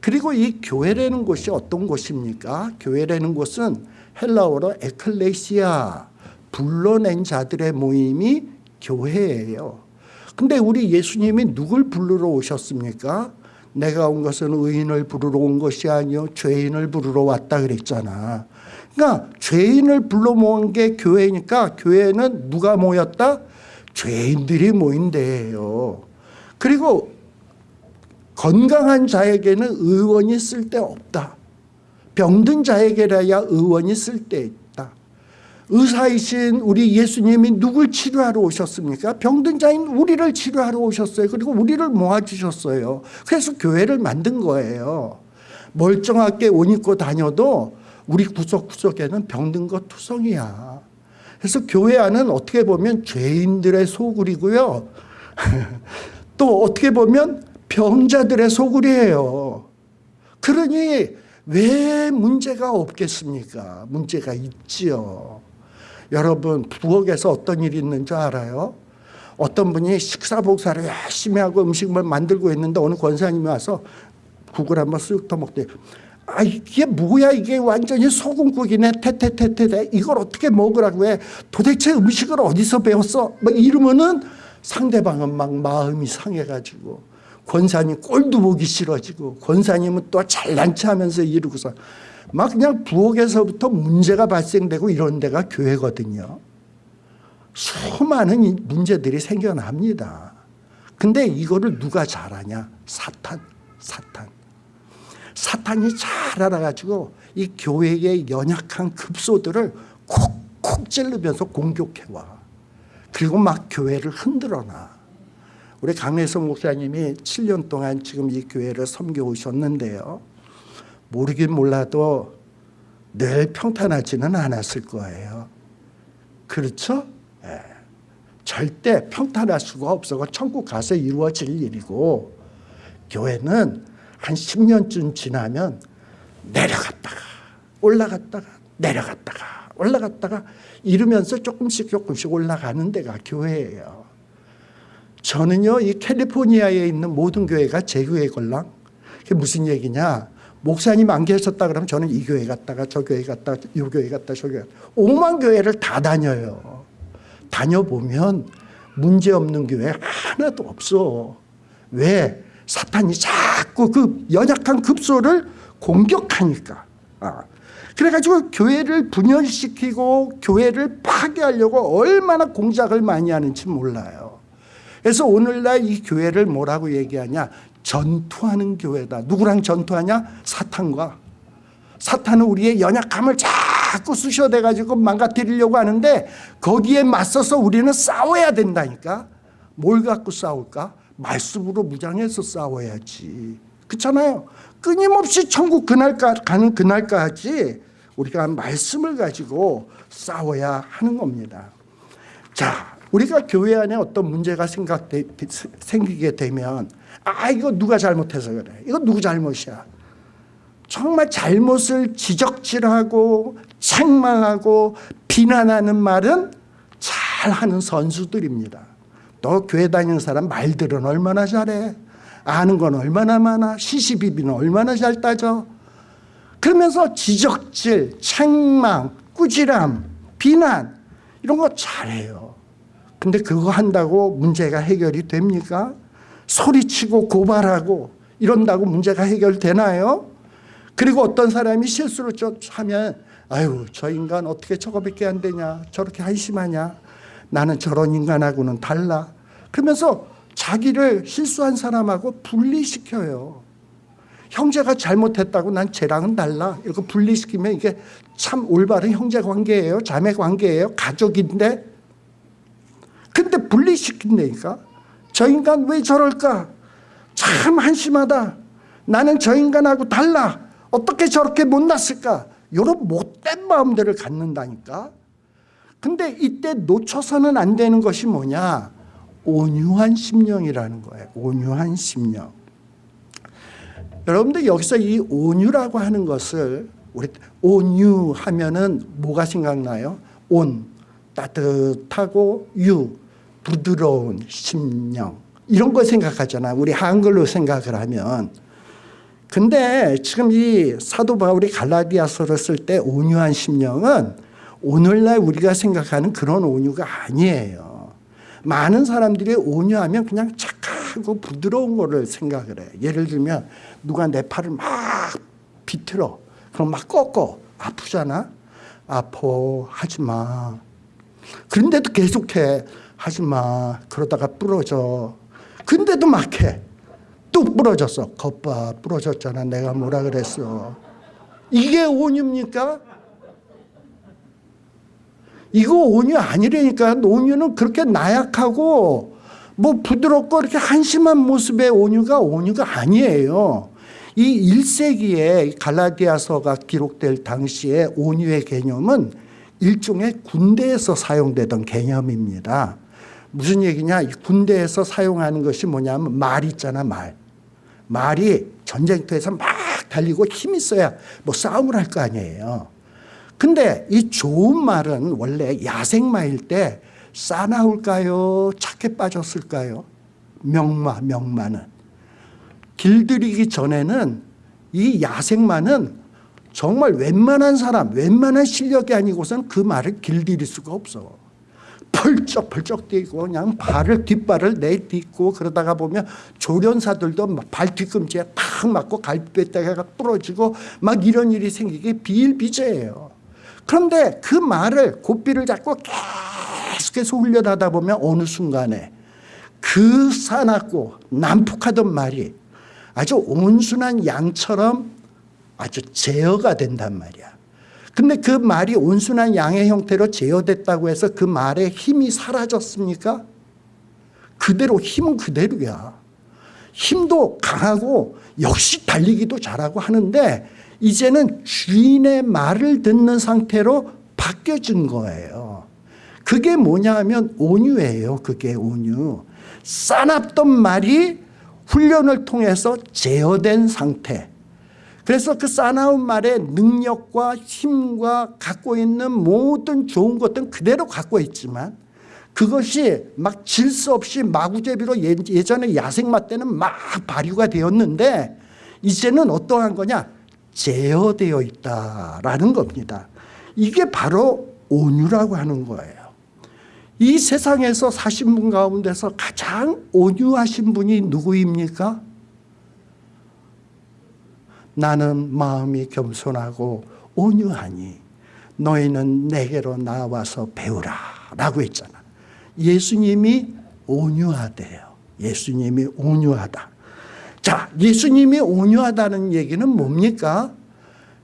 그리고 이 교회라는 곳이 어떤 곳입니까? 교회라는 곳은 헬라어로 에클레시아 불러낸 자들의 모임이 교회예요. 근데 우리 예수님이 누굴 부르러 오셨습니까? 내가 온 것은 의인을 부르러 온 것이 아니요 죄인을 부르러 왔다 그랬잖아. 그러니까 죄인을 불러 모은 게 교회니까 교회는 누가 모였다? 죄인들이 모인 데예요. 그리고 건강한 자에게는 의원이 쓸데없다. 병든 자에게라야 의원이 쓸데있다. 의사이신 우리 예수님이 누굴 치료하러 오셨습니까? 병든 자인 우리를 치료하러 오셨어요. 그리고 우리를 모아주셨어요. 그래서 교회를 만든 거예요. 멀쩡하게 옷 입고 다녀도 우리 구석구석에는 병든 것 투성이야. 그래서 교회 안은 어떻게 보면 죄인들의 소굴이고요. 또 어떻게 보면 병자들의 소굴이에요. 그러니 왜 문제가 없겠습니까? 문제가 있지요. 여러분 부엌에서 어떤 일이 있는 줄 알아요? 어떤 분이 식사 복사를 열심히 하고 음식을 만들고 있는데 어느 권사님이 와서 국을 한번 쓱 터먹대. 아 이게 뭐야 이게 완전히 소금국이네 테테테테 이걸 어떻게 먹으라고 해 도대체 음식을 어디서 배웠어 뭐 이러면은 상대방은 막 마음이 상해가지고 권사님 꼴도 보기 싫어지고 권사님은 또 잘난 체하면서 이러고서 막 그냥 부엌에서부터 문제가 발생되고 이런 데가 교회거든요. 수많은 문제들이 생겨납니다. 근데 이거를 누가 잘하냐? 사탄, 사탄. 사탄이 잘 알아가지고 이 교회의 연약한 급소들을 콕콕 찌르면서 공격해와. 그리고 막 교회를 흔들어놔. 우리 강래성 목사님이 7년 동안 지금 이 교회를 섬겨 오셨는데요. 모르긴 몰라도 늘 평탄하지는 않았을 거예요. 그렇죠? 예. 절대 평탄할 수가 없어. 천국 가서 이루어질 일이고 교회는 한 10년쯤 지나면 내려갔다가 올라갔다가 내려갔다가 올라갔다가 이러면서 조금씩 조금씩 올라가는 데가 교회예요. 저는요 이 캘리포니아에 있는 모든 교회가 제 교회 걸랑 그게 무슨 얘기냐 목사님 안 계셨다 그러면 저는 이 교회 갔다가 저 교회 갔다가 이 교회 갔다 저 교회 갔다 오만 교회를 다 다녀요 다녀보면 문제없는 교회 하나도 없어 왜? 사탄이 자꾸 그 연약한 급소를 공격하니까. 아. 그래가지고 교회를 분열시키고 교회를 파괴하려고 얼마나 공작을 많이 하는지 몰라요. 그래서 오늘날 이 교회를 뭐라고 얘기하냐? 전투하는 교회다. 누구랑 전투하냐? 사탄과. 사탄은 우리의 연약함을 자꾸 쑤셔대가지고 망가뜨리려고 하는데 거기에 맞서서 우리는 싸워야 된다니까. 뭘 갖고 싸울까? 말씀으로 무장해서 싸워야지. 그렇잖아요. 끊임없이 천국 그날까 가는 그날까지 우리가 말씀을 가지고 싸워야 하는 겁니다. 자, 우리가 교회 안에 어떤 문제가 생각되, 생기게 되면 아 이거 누가 잘못해서 그래. 이거 누구 잘못이야. 정말 잘못을 지적질하고 책망하고 비난하는 말은 잘하는 선수들입니다. 너 교회 다니는 사람 말들은 얼마나 잘해. 아는 건 얼마나 많아. 시시비비는 얼마나 잘 따져. 그러면서 지적질, 책망, 꾸지람, 비난 이런 거 잘해요. 근데 그거 한다고 문제가 해결이 됩니까? 소리치고 고발하고 이런다고 문제가 해결되나요? 그리고 어떤 사람이 실수를 좀 하면 아유 저 인간 어떻게 저거밖에 안 되냐 저렇게 한심하냐 나는 저런 인간하고는 달라. 그러면서 자기를 실수한 사람하고 분리시켜요. 형제가 잘못했다고 난 쟤랑은 달라. 이렇게 분리시키면 이게 참 올바른 형제 관계예요. 자매 관계예요. 가족인데. 근데 분리시킨다니까. 저 인간 왜 저럴까? 참 한심하다. 나는 저 인간하고 달라. 어떻게 저렇게 못났을까? 이런 못된 마음들을 갖는다니까 근데 이때 놓쳐서는 안 되는 것이 뭐냐 온유한 심령이라는 거예요 온유한 심령 여러분들 여기서 이 온유라고 하는 것을 우리 온유 하면은 뭐가 생각나요? 온 따뜻하고 유 부드러운 심령 이런 걸 생각하잖아. 우리 한글로 생각을 하면. 근데 지금 이 사도 바울이 갈라디아서를 쓸 때 온유한 심령은 오늘날 우리가 생각하는 그런 온유가 아니에요. 많은 사람들이 온유하면 그냥 착하고 부드러운 거를 생각을 해. 예를 들면 누가 내 팔을 막 비틀어. 그럼 막 꺾어. 아프잖아. 아파. 하지 마. 그런데도 계속해. 하지 마. 그러다가 부러져. 근데도 막 해. 뚝 부러졌어. 겉봐. 부러졌잖아. 내가 뭐라 그랬어. 이게 온유입니까? 이거 온유 아니라니까. 온유는 그렇게 나약하고 뭐 부드럽고 이렇게 한심한 모습의 온유가 온유가 아니에요. 이 1세기에 갈라디아서가 기록될 당시에 온유의 개념은 일종의 군대에서 사용되던 개념입니다. 무슨 얘기냐? 군대에서 사용하는 것이 뭐냐면 말 있잖아, 말. 말이 전쟁터에서 막 달리고 힘 있어야 뭐 싸움을 할 거 아니에요. 근데 이 좋은 말은 원래 야생마일 때 싸나울까요? 착해 빠졌을까요? 명마, 명마는. 길들이기 전에는 이 야생마는 정말 웬만한 사람, 웬만한 실력이 아니고선 그 말을 길들일 수가 없어. 펄쩍펄쩍 뛰고 그냥 발을 뒷발을 내딛고 그러다가 보면 조련사들도 발 뒤꿈치에 탁 맞고 갈비뼈가 부러지고 막 이런 일이 생기기 비일비재예요. 그런데 그 말을 고삐를 잡고 계속해서 훈련하다 보면 어느 순간에 그 사납고 난폭하던 말이 아주 온순한 양처럼 아주 제어가 된단 말이야. 근데 그 말이 온순한 양의 형태로 제어됐다고 해서 그 말의 힘이 사라졌습니까? 그대로 힘은 그대로야. 힘도 강하고 역시 달리기도 잘하고 하는데 이제는 주인의 말을 듣는 상태로 바뀌어진 거예요. 그게 뭐냐 하면 온유예요. 그게 온유. 싸납던 말이 훈련을 통해서 제어된 상태. 그래서 그 싸나운 말의 능력과 힘과 갖고 있는 모든 좋은 것들은 그대로 갖고 있지만 그것이 막질수 없이 마구제비로 예, 예전에 야생마 때는 막 발휘가 되었는데 이제는 어떠한 거냐 제어되어 있다라는 겁니다. 이게 바로 온유라고 하는 거예요. 이 세상에서 사신 분 가운데서 가장 온유하신 분이 누구입니까? 나는 마음이 겸손하고 온유하니 너희는 내게로 나와서 배우라 라고 했잖아 예수님이 온유하대요 예수님이 온유하다 자 예수님이 온유하다는 얘기는 뭡니까?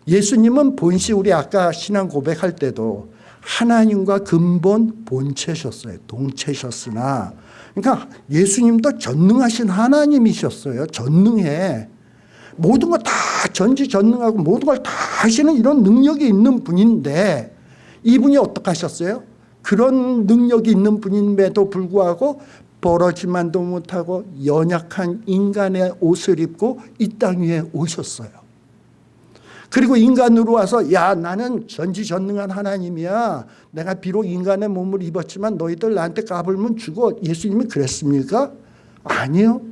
예수님은 본시 우리 아까 신앙 고백할 때도 하나님과 근본 본체셨어요. 동체셨으나. 그러니까 예수님도 전능하신 하나님이셨어요. 전능해. 모든 걸 다 전지전능하고 모든 걸 다 하시는 이런 능력이 있는 분인데 이분이 어떻게 하셨어요? 그런 능력이 있는 분임에도 불구하고 벌어지만도 못하고 연약한 인간의 옷을 입고 이 땅 위에 오셨어요. 그리고 인간으로 와서 야 나는 전지전능한 하나님이야. 내가 비록 인간의 몸을 입었지만 너희들 나한테 까불면 죽어. 예수님이 그랬습니까? 아니요.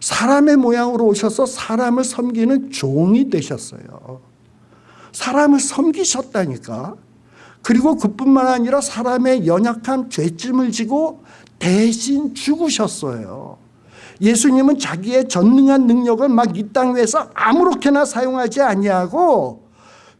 사람의 모양으로 오셔서 사람을 섬기는 종이 되셨어요. 사람을 섬기셨다니까. 그리고 그뿐만 아니라 사람의 연약한 죄짐을 지고 대신 죽으셨어요. 예수님은 자기의 전능한 능력을 막 이 땅 위에서 아무렇게나 사용하지 아니하고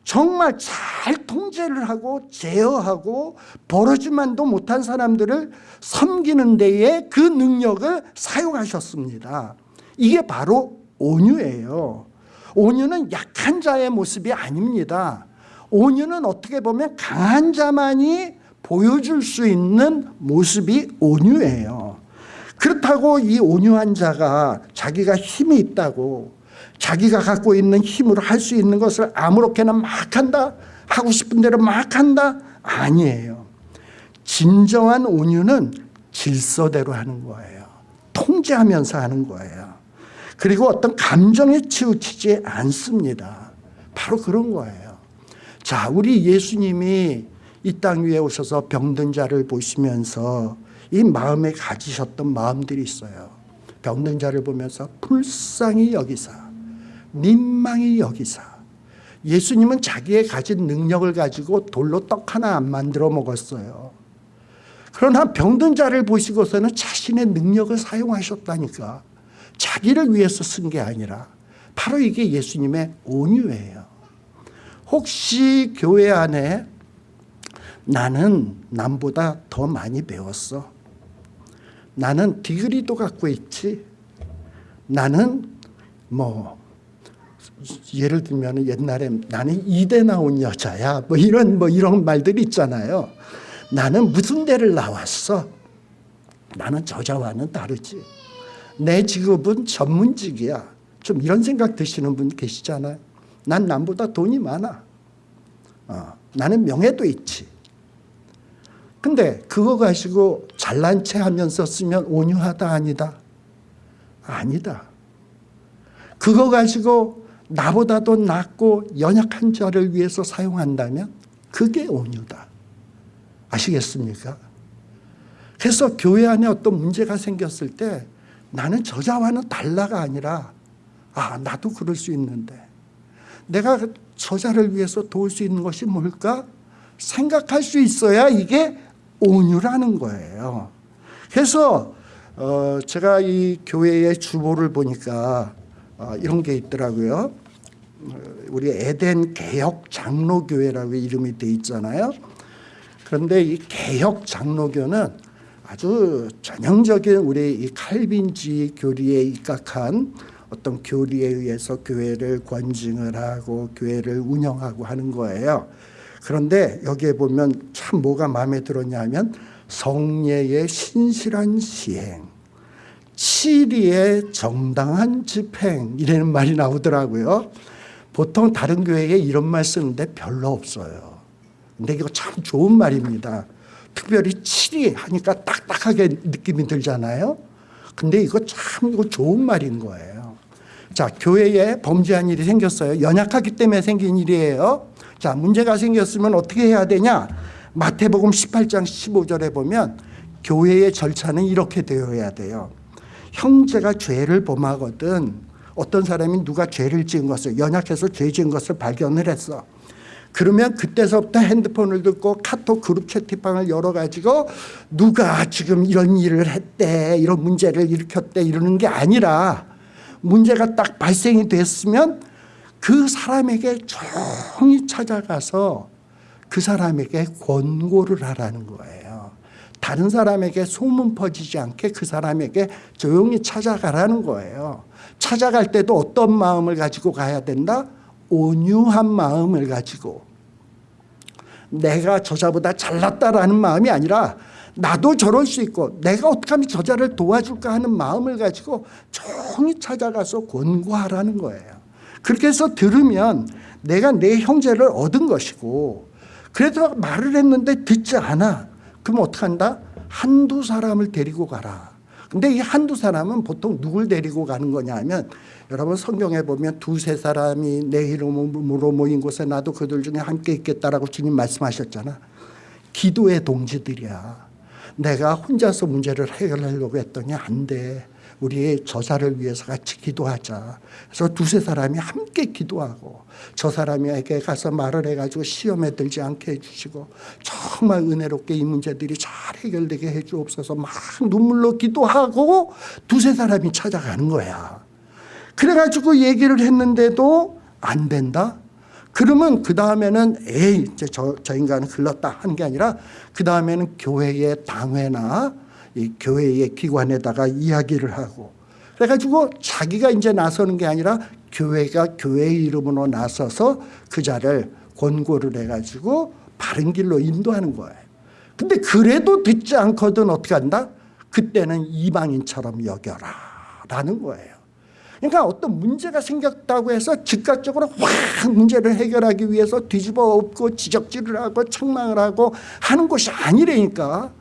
정말 잘 통제를 하고 제어하고 벌어지만도 못한 사람들을 섬기는 데에 그 능력을 사용하셨습니다. 이게 바로 온유예요. 온유는 약한 자의 모습이 아닙니다. 온유는 어떻게 보면 강한 자만이 보여줄 수 있는 모습이 온유예요. 그렇다고 이 온유한 자가 자기가 힘이 있다고 자기가 갖고 있는 힘으로 할 수 있는 것을 아무렇게나 막 한다 하고 싶은 대로 막 한다 아니에요. 진정한 온유는 질서대로 하는 거예요. 통제하면서 하는 거예요. 그리고 어떤 감정에 치우치지 않습니다. 바로 그런 거예요. 자, 우리 예수님이 이 땅 위에 오셔서 병든 자를 보시면서 이 마음에 가지셨던 마음들이 있어요. 병든 자를 보면서 불쌍히 여기사, 민망히 여기사. 예수님은 자기의 가진 능력을 가지고 돌로 떡 하나 안 만들어 먹었어요. 그러나 병든 자를 보시고서는 자신의 능력을 사용하셨다니까. 자기를 위해서 쓴 게 아니라 바로 이게 예수님의 온유예요. 혹시 교회 안에 나는 남보다 더 많이 배웠어. 나는 디그리도 갖고 있지. 나는 뭐 예를 들면 옛날에 나는 이대 나온 여자야. 뭐 이런 뭐 이런 말들 있잖아요. 나는 무슨 대를 나왔어. 나는 저자와는 다르지. 내 직업은 전문직이야. 좀 이런 생각 드시는 분 계시잖아요. 난 남보다 돈이 많아. 어, 나는 명예도 있지. 근데 그거 가지고 잘난 체 하면서 쓰면 온유하다 아니다? 아니다. 그거 가지고 나보다도 낫고 연약한 자를 위해서 사용한다면 그게 온유다. 아시겠습니까? 그래서 교회 안에 어떤 문제가 생겼을 때 나는 저자와는 달라가 아니라 아 나도 그럴 수 있는데 내가 저자를 위해서 도울 수 있는 것이 뭘까 생각할 수 있어야 이게 온유라는 거예요. 그래서 어 제가 이 교회의 주보를 보니까 어 이런 게 있더라고요. 어, 우리 에덴 개혁 장로교회라고 이름이 돼 있잖아요. 그런데 이 개혁 장로교는 아주 전형적인 우리 이 칼빈주의 교리에 입각한 어떤 교리에 의해서 교회를 권징을 하고 교회를 운영하고 하는 거예요. 그런데 여기에 보면 참 뭐가 마음에 들었냐면 성례의 신실한 시행, 치리의 정당한 집행 이라는 말이 나오더라고요. 보통 다른 교회에 이런 말 쓰는데 별로 없어요. 근데 이거 참 좋은 말입니다. 특별히 7위 하니까 딱딱하게 느낌이 들잖아요. 근데 이거 참 이거 좋은 말인 거예요. 자, 교회에 범죄한 일이 생겼어요. 연약하기 때문에 생긴 일이에요. 자, 문제가 생겼으면 어떻게 해야 되냐? 마태복음 18장 15절에 보면 교회의 절차는 이렇게 되어야 돼요. 형제가 죄를 범하거든 어떤 사람이 누가 죄를 지은 것을 연약해서 죄 지은 것을 발견을 했어. 그러면 그때서부터 핸드폰을 듣고 카톡 그룹 채팅방을 열어가지고 누가 지금 이런 일을 했대 이런 문제를 일으켰대 이러는 게 아니라 문제가 딱 발생이 됐으면 그 사람에게 조용히 찾아가서 그 사람에게 권고를 하라는 거예요. 다른 사람에게 소문 퍼지지 않게 그 사람에게 조용히 찾아가라는 거예요. 찾아갈 때도 어떤 마음을 가지고 가야 된다? 온유한 마음을 가지고 내가 저자보다 잘났다라는 마음이 아니라 나도 저럴 수 있고 내가 어떻게 저자를 도와줄까 하는 마음을 가지고 조용히 찾아가서 권고하라는 거예요. 그렇게 해서 들으면 내가 내 형제를 얻은 것이고 그래도 말을 했는데 듣지 않아. 그럼 어떡한다? 한두 사람을 데리고 가라. 근데 이 한두 사람은 보통 누굴 데리고 가는 거냐 하면 여러분 성경에 보면 두세 사람이 내 이름으로 모인 곳에 나도 그들 중에 함께 있겠다라고 주님 말씀하셨잖아. 기도의 동지들이야. 내가 혼자서 문제를 해결하려고 했더니 안 돼. 우리 저사를 위해서 같이 기도하자. 그래서 두세 사람이 함께 기도하고 저 사람에게 가서 말을 해가지고 시험에 들지 않게 해주시고 정말 은혜롭게 이 문제들이 잘 해결되게 해주옵소서 막 눈물로 기도하고 두세 사람이 찾아가는 거야. 그래가지고 얘기를 했는데도 안 된다? 그러면 그 다음에는 에이 이제 저, 저 인간은 글렀다 하는 게 아니라 그 다음에는 교회의 당회나 이 교회의 기관에다가 이야기를 하고 그래가지고 자기가 이제 나서는 게 아니라 교회가 교회 이름으로 나서서 그 자를 권고를 해가지고 바른 길로 인도하는 거예요. 근데 그래도 듣지 않거든 어떻게 한다? 그때는 이방인처럼 여겨라 라는 거예요. 그러니까 어떤 문제가 생겼다고 해서 즉각적으로 확 문제를 해결하기 위해서 뒤집어 엎고 지적질을 하고 책망을 하고 하는 것이 아니라니까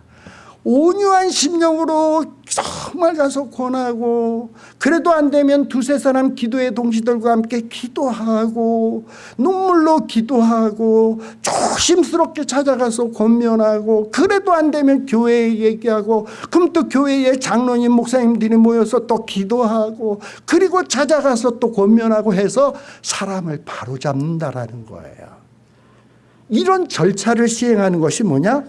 온유한 심령으로 정말 가서 권하고 그래도 안 되면 두세 사람 기도의 동지들과 함께 기도하고 눈물로 기도하고 조심스럽게 찾아가서 권면하고 그래도 안 되면 교회에 얘기하고 그럼 또 교회에 장로님 목사님들이 모여서 또 기도하고 그리고 찾아가서 또 권면하고 해서 사람을 바로잡는다라는 거예요. 이런 절차를 시행하는 것이 뭐냐?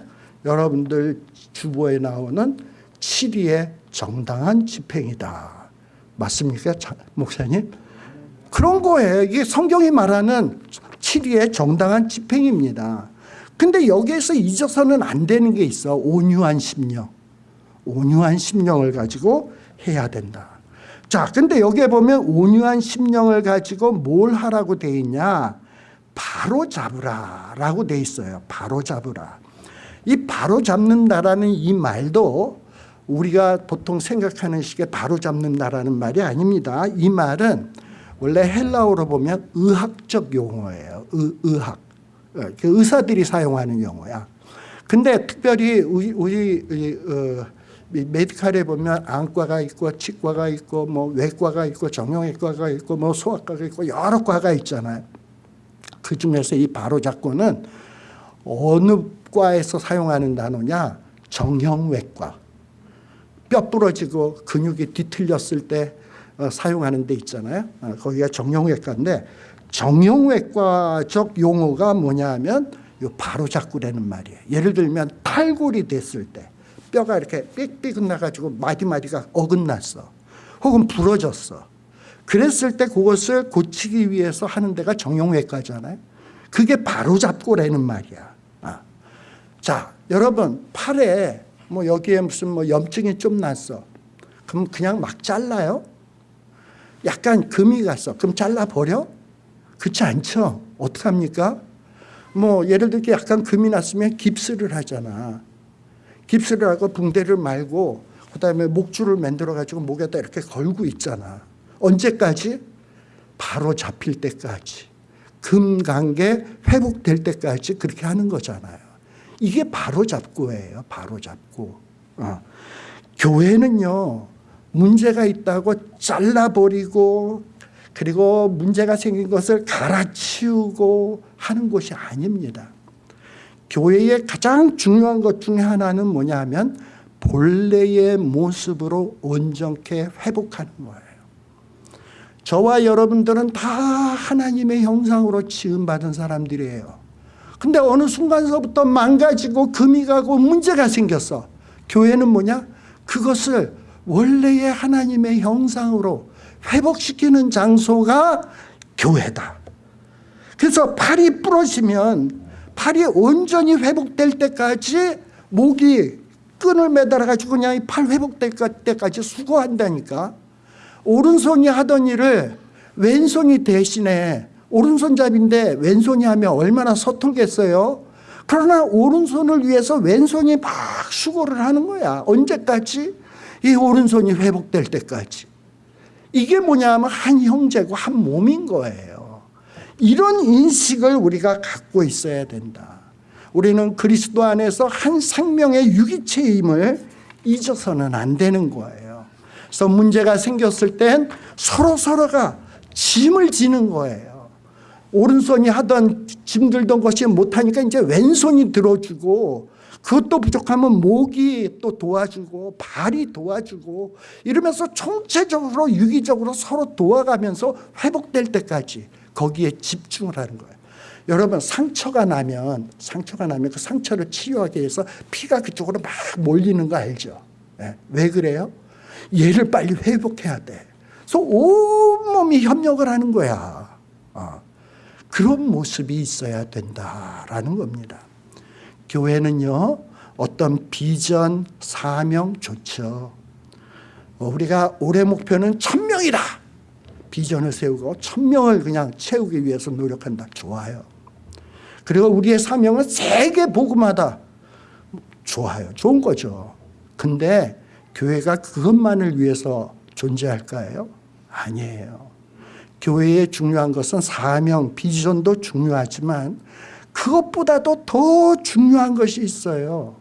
여러분들 주보에 나오는 7위의 정당한 집행이다. 맞습니까? 목사님? 그런 거예요. 이게 성경이 말하는 7위의 정당한 집행입니다. 근데 여기에서 잊어서는 안 되는 게 있어. 온유한 심령. 온유한 심령을 가지고 해야 된다. 자, 근데 여기에 보면 온유한 심령을 가지고 뭘 하라고 돼 있냐? 바로 잡으라 라고 돼 있어요. 바로 잡으라. 이 바로 잡는다라는 이 말도 우리가 보통 생각하는 식의 바로 잡는다라는 말이 아닙니다. 이 말은 원래 헬라어로 보면 의학적 용어예요. 의, 의학. 어, 그 의사들이 사용하는 용어야. 근데 특별히 우리, 우리 어, 메디칼에 보면 안과가 있고 치과가 있고 뭐 외과가 있고 정형외과가 있고 뭐 소아과가 있고 여러 과가 있잖아요. 그 중에서 이 바로 잡고는 어느 과에서 사용하는 단어냐? 정형외과. 뼈 부러지고 근육이 뒤틀렸을 때 어, 사용하는 데 있잖아요. 어, 거기가 정형외과인데 정형외과적 용어가 뭐냐 하면 요 바로잡구라는 말이에요. 예를 들면 탈골이 됐을 때 뼈가 이렇게 삑삑 나가지고 마디마디가 어긋났어. 혹은 부러졌어. 그랬을 때 그것을 고치기 위해서 하는 데가 정형외과잖아요. 그게 바로잡고라는 말이야 자, 여러분 팔에 뭐 여기에 무슨 뭐 염증이 좀 났어. 그럼 그냥 막 잘라요? 약간 금이 갔어. 그럼 잘라버려? 그렇지 않죠? 어떡합니까? 뭐 예를 들게 약간 금이 났으면 깁스를 하잖아. 깁스를 하고 붕대를 말고 그 다음에 목줄을 만들어 가지고 목에다 이렇게 걸고 있잖아. 언제까지? 바로 잡힐 때까지. 금 관계 회복될 때까지 그렇게 하는 거잖아요. 이게 바로 잡고예요. 바로 잡고. 어. 교회는요. 문제가 있다고 잘라버리고 그리고 문제가 생긴 것을 갈아치우고 하는 것이 아닙니다. 교회의 가장 중요한 것 중에 하나는 뭐냐 하면 본래의 모습으로 온전케 회복하는 거예요. 저와 여러분들은 다 하나님의 형상으로 지음받은 사람들이에요. 근데 어느 순간서부터 망가지고 금이 가고 문제가 생겼어. 교회는 뭐냐? 그것을 원래의 하나님의 형상으로 회복시키는 장소가 교회다. 그래서 팔이 부러지면 팔이 온전히 회복될 때까지 목이 끈을 매달아 가지고 그냥 이팔 회복될 때까지 수고한다니까. 오른손이 하던 일을 왼손이 대신에 오른손잡인데 왼손이 하면 얼마나 서툴겠어요. 그러나 오른손을 위해서 왼손이 막 수고를 하는 거야. 언제까지? 이 오른손이 회복될 때까지. 이게 뭐냐면 한 형제고 한 몸인 거예요. 이런 인식을 우리가 갖고 있어야 된다. 우리는 그리스도 안에서 한 생명의 유기체임을 잊어서는 안 되는 거예요. 그래서 문제가 생겼을 땐 서로 서로가 짐을 지는 거예요. 오른손이 하던 짐 들던 것이 못하니까 이제 왼손이 들어주고 그것도 부족하면 목이 또 도와주고 발이 도와주고 이러면서 총체적으로 유기적으로 서로 도와가면서 회복될 때까지 거기에 집중을 하는 거예요. 여러분 상처가 나면 상처가 나면 그 상처를 치유하기 위해서 피가 그쪽으로 막 몰리는 거 알죠? 네. 왜 그래요? 얘를 빨리 회복해야 돼. 그래서 온몸이 협력을 하는 거야. 어. 그런 모습이 있어야 된다라는 겁니다. 교회는요 어떤 비전, 사명 좋죠. 어, 우리가 올해 목표는 천명이다. 비전을 세우고 천명을 그냥 채우기 위해서 노력한다. 좋아요. 그리고 우리의 사명은 세계 복음하다. 좋아요. 좋은 거죠. 근데 교회가 그것만을 위해서 존재할까요? 아니에요. 교회에 중요한 것은 사명, 비전도 중요하지만 그것보다도 더 중요한 것이 있어요.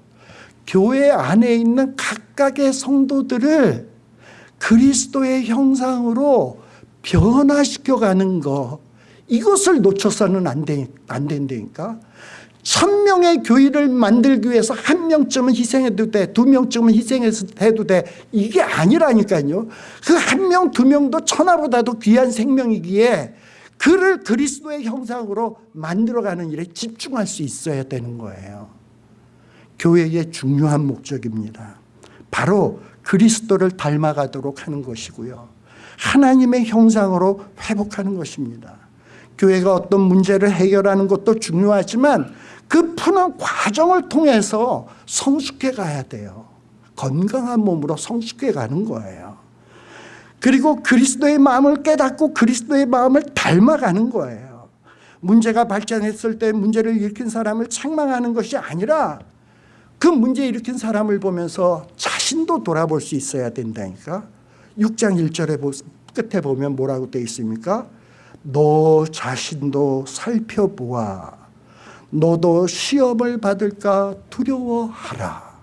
교회 안에 있는 각각의 성도들을 그리스도의 형상으로 변화시켜가는 것 이것을 놓쳐서는 안, 되, 안 된다니까 천 명의 교회를 만들기 위해서 한 명쯤은 희생해도 돼, 두 명쯤은 희생해도 돼. 이게 아니라니까요. 그 한 명, 두 명도 천하보다도 귀한 생명이기에 그를 그리스도의 형상으로 만들어가는 일에 집중할 수 있어야 되는 거예요. 교회의 중요한 목적입니다. 바로 그리스도를 닮아가도록 하는 것이고요. 하나님의 형상으로 회복하는 것입니다. 교회가 어떤 문제를 해결하는 것도 중요하지만 그 푸는 과정을 통해서 성숙해 가야 돼요. 건강한 몸으로 성숙해 가는 거예요. 그리고 그리스도의 마음을 깨닫고 그리스도의 마음을 닮아가는 거예요. 문제가 발전했을 때 문제를 일으킨 사람을 책망하는 것이 아니라 그 문제 일으킨 사람을 보면서 자신도 돌아볼 수 있어야 된다니까. 6장 1절에 끝에 보면 뭐라고 되어 있습니까? 너 자신도 살펴보아 너도 시험을 받을까 두려워하라.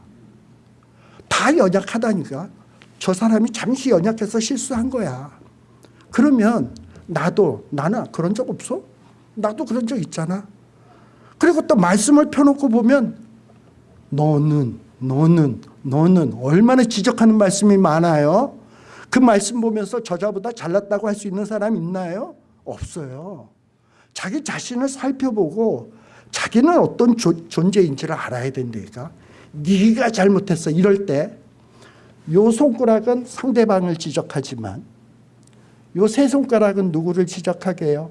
다 연약하다니까. 저 사람이 잠시 연약해서 실수한 거야. 그러면 나도 나는 그런 적 없어? 나도 그런 적 있잖아. 그리고 또 말씀을 펴놓고 보면 너는 너는 너는 얼마나 지적하는 말씀이 많아요. 그 말씀 보면서 저자보다 잘났다고 할 수 있는 사람 있나요? 없어요. 자기 자신을 살펴보고 자기는 어떤 조, 존재인지를 알아야 된다니까. 네가 잘못했어 이럴 때 요 손가락은 상대방을 지적하지만 요 세 손가락은 누구를 지적하게 해요?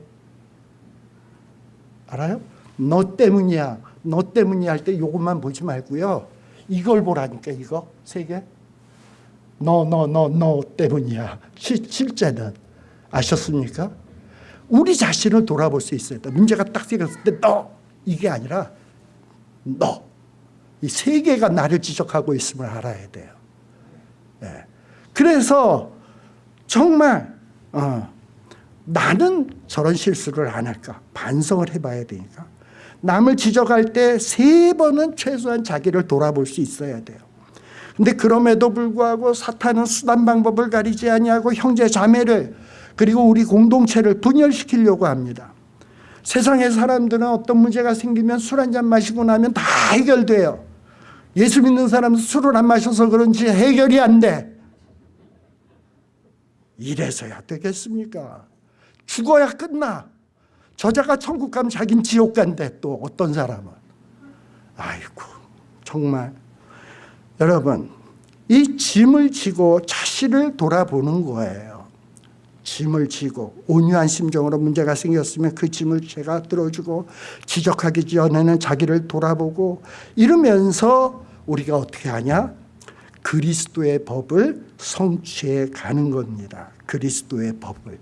알아요? 너 때문이야. 너 때문이야 할 때 요것만 보지 말고요. 이걸 보라니까 이거 세 개. 너 너 너 너 때문이야. 시, 실제는 아셨습니까? 우리 자신을 돌아볼 수 있어야 돼. 문제가 딱 생겼을 때너 이게 아니라 너. 이세 개가 나를 지적하고 있음을 알아야 돼요. 네. 그래서 정말 어, 나는 저런 실수를 안 할까 반성을 해봐야 되니까 남을 지적할 때 세 번은 최소한 자기를 돌아볼 수 있어야 돼요. 근데 그럼에도 불구하고 사탄은 수단 방법을 가리지 아니하고 형제 자매를 그리고 우리 공동체를 분열시키려고 합니다. 세상의 사람들은 어떤 문제가 생기면 술 한 잔 마시고 나면 다 해결돼요. 예수 믿는 사람은 술을 안 마셔서 그런지 해결이 안 돼. 이래서야 되겠습니까? 죽어야 끝나. 저자가 천국 가면 자긴 지옥 간대 또 어떤 사람은. 아이고 정말 여러분 이 짐을 지고 자신을 돌아보는 거예요. 짐을 지고 온유한 심정으로 문제가 생겼으면 그 짐을 제가 들어주고 지적하기 전에는 자기를 돌아보고 이러면서 우리가 어떻게 하냐? 그리스도의 법을 성취해 가는 겁니다. 그리스도의 법을.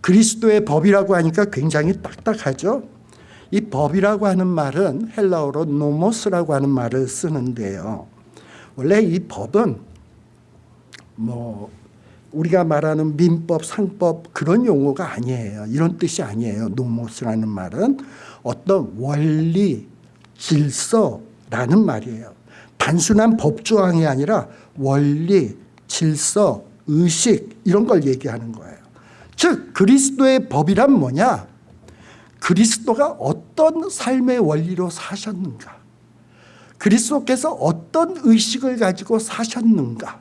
그리스도의 법이라고 하니까 굉장히 딱딱하죠. 이 법이라고 하는 말은 헬라어로 노모스라고 하는 말을 쓰는데요. 원래 이 법은 뭐 우리가 말하는 민법, 상법 그런 용어가 아니에요. 이런 뜻이 아니에요. 노모스라는 말은 어떤 원리, 질서라는 말이에요. 단순한 법조항이 아니라 원리, 질서, 의식 이런 걸 얘기하는 거예요. 즉 그리스도의 법이란 뭐냐? 그리스도가 어떤 삶의 원리로 사셨는가? 그리스도께서 어떤 의식을 가지고 사셨는가?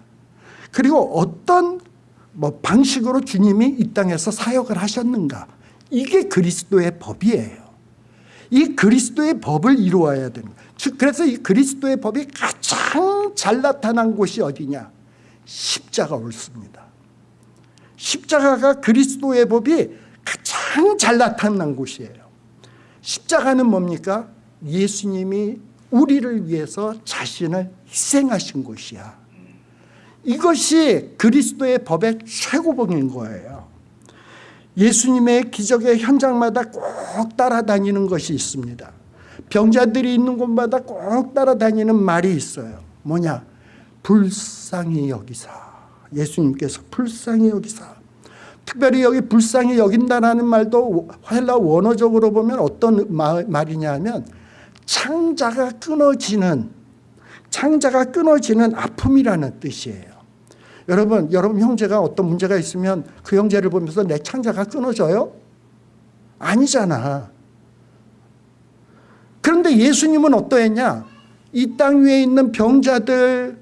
그리고 어떤 뭐 방식으로 주님이 이 땅에서 사역을 하셨는가? 이게 그리스도의 법이에요. 이 그리스도의 법을 이루어야 되는. 즉 그래서 이 그리스도의 법이 가장 잘 나타난 곳이 어디냐? 십자가 옳습니다. 십자가가 그리스도의 법이 가장 잘 나타난 곳이에요. 십자가는 뭡니까? 예수님이 우리를 위해서 자신을 희생하신 곳이야. 이것이 그리스도의 법의 최고봉인 거예요. 예수님의 기적의 현장마다 꼭 따라다니는 것이 있습니다. 병자들이 있는 곳마다 꼭 따라다니는 말이 있어요. 뭐냐? 불쌍히 여기사. 예수님께서 불쌍히 여기사. 특별히 여기 불쌍히 여긴다라는 말도 헬라 원어적으로 보면 어떤 말이냐 면 창자가 끊어지는 창자가 끊어지는 아픔이라는 뜻이에요. 여러분, 여러분 형제가 어떤 문제가 있으면 그 형제를 보면서 내 창자가 끊어져요? 아니잖아. 그런데 예수님은 어떠했냐? 이 땅 위에 있는 병자들,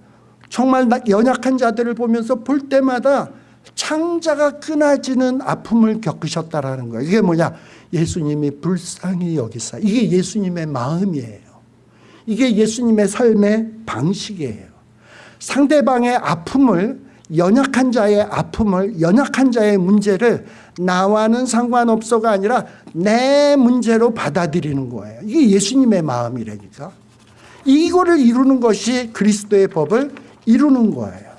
정말 연약한 자들을 보면서 볼 때마다 창자가 끊어지는 아픔을 겪으셨다라는 거예요. 이게 뭐냐? 예수님이 불쌍히 여기사. 이게 예수님의 마음이에요. 이게 예수님의 삶의 방식이에요. 상대방의 아픔을 연약한 자의 아픔을 연약한 자의 문제를 나와는 상관없어가 아니라 내 문제로 받아들이는 거예요. 이게 예수님의 마음이라니까. 이거를 이루는 것이 그리스도의 법을 이루는 거예요.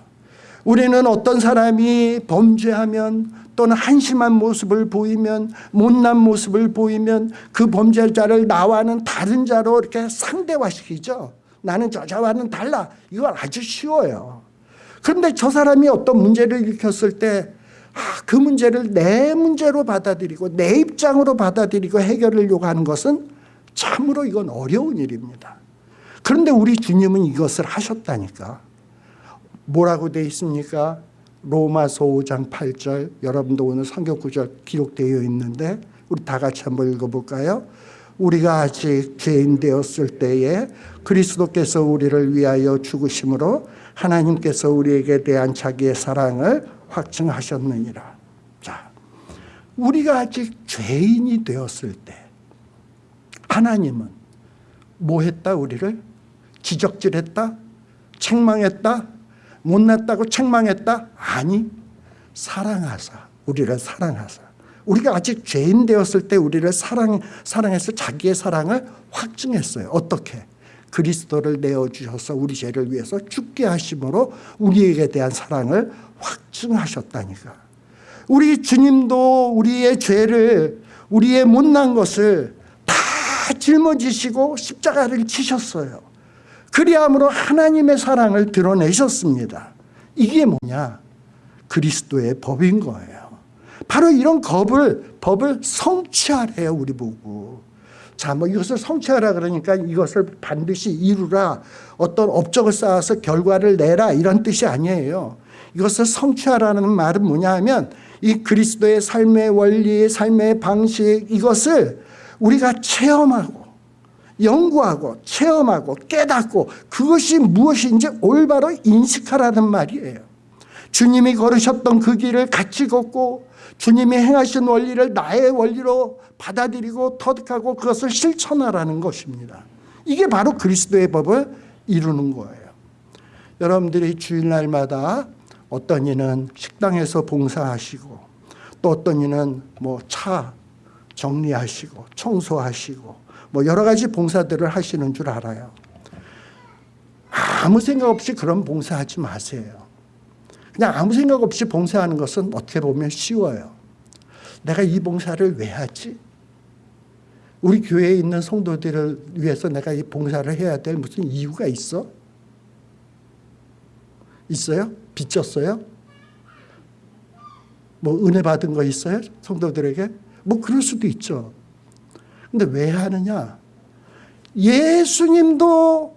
우리는 어떤 사람이 범죄하면 또는 한심한 모습을 보이면 못난 모습을 보이면 그 범죄자를 나와는 다른 자로 이렇게 상대화시키죠. 나는 저자와는 달라. 이건 아주 쉬워요. 그런데 저 사람이 어떤 문제를 일으켰을 때 아, 그 문제를 내 문제로 받아들이고 내 입장으로 받아들이고 해결하려고 하는 것은 참으로 이건 어려운 일입니다. 그런데 우리 주님은 이것을 하셨다니까. 뭐라고 돼 있습니까? 로마서 5장 8절 여러분도 오늘 성경 구절 기록되어 있는데 우리 다 같이 한번 읽어볼까요? 우리가 아직 죄인 되었을 때에 그리스도께서 우리를 위하여 죽으심으로 하나님께서 우리에게 대한 자기의 사랑을 확증하셨느니라. 자, 우리가 아직 죄인이 되었을 때 하나님은 뭐 했다 우리를? 지적질했다? 책망했다? 못났다고 책망했다? 아니 사랑하사 우리를 사랑하사 우리가 아직 죄인 되었을 때 우리를 사랑, 사랑해서 자기의 사랑을 확증했어요 어떻게? 그리스도를 내어주셔서 우리 죄를 위해서 죽게 하심으로 우리에게 대한 사랑을 확증하셨다니까 우리 주님도 우리의 죄를 우리의 못난 것을 다 짊어지시고 십자가를 치셨어요 그리함으로 하나님의 사랑을 드러내셨습니다. 이게 뭐냐? 그리스도의 법인 거예요. 바로 이런 법을, 법을 성취하래요, 우리 보고. 자, 뭐 이것을 성취하라 그러니까 이것을 반드시 이루라. 어떤 업적을 쌓아서 결과를 내라. 이런 뜻이 아니에요. 이것을 성취하라는 말은 뭐냐 하면 이 그리스도의 삶의 원리, 삶의 방식, 이것을 우리가 체험하고 연구하고 체험하고 깨닫고 그것이 무엇인지 올바로 인식하라는 말이에요. 주님이 걸으셨던 그 길을 같이 걷고 주님이 행하신 원리를 나의 원리로 받아들이고 터득하고 그것을 실천하라는 것입니다. 이게 바로 그리스도의 법을 이루는 거예요. 여러분들이 주일날마다 어떤 이는 식당에서 봉사하시고 또 어떤 이는 뭐 차 정리하시고 청소하시고 뭐 여러 가지 봉사들을 하시는 줄 알아요. 아무 생각 없이 그런 봉사하지 마세요. 그냥 아무 생각 없이 봉사하는 것은 어떻게 보면 쉬워요. 내가 이 봉사를 왜 하지? 우리 교회에 있는 성도들을 위해서 내가 이 봉사를 해야 될 무슨 이유가 있어? 있어요? 빚졌어요? 뭐 은혜 받은 거 있어요? 성도들에게? 뭐 그럴 수도 있죠. 근데 왜 하느냐? 예수님도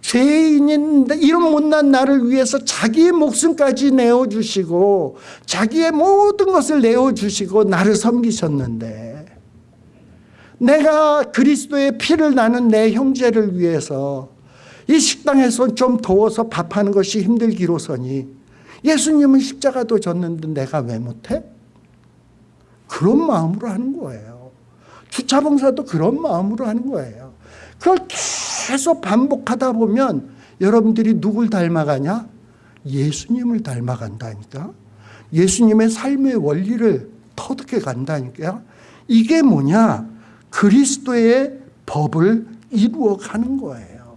죄인인데 이런 못난 나를 위해서 자기의 목숨까지 내어주시고 자기의 모든 것을 내어주시고 나를 섬기셨는데 내가 그리스도의 피를 나는 내 형제를 위해서 이 식당에서 좀 더워서 밥하는 것이 힘들기로서니 예수님은 십자가도 졌는데 내가 왜 못해? 그런 마음으로 하는 거예요. 주차봉사도 그런 마음으로 하는 거예요. 그걸 계속 반복하다 보면 여러분들이 누굴 닮아가냐? 예수님을 닮아간다니까. 예수님의 삶의 원리를 터득해 간다니까. 이게 뭐냐? 그리스도의 법을 이루어 가는 거예요.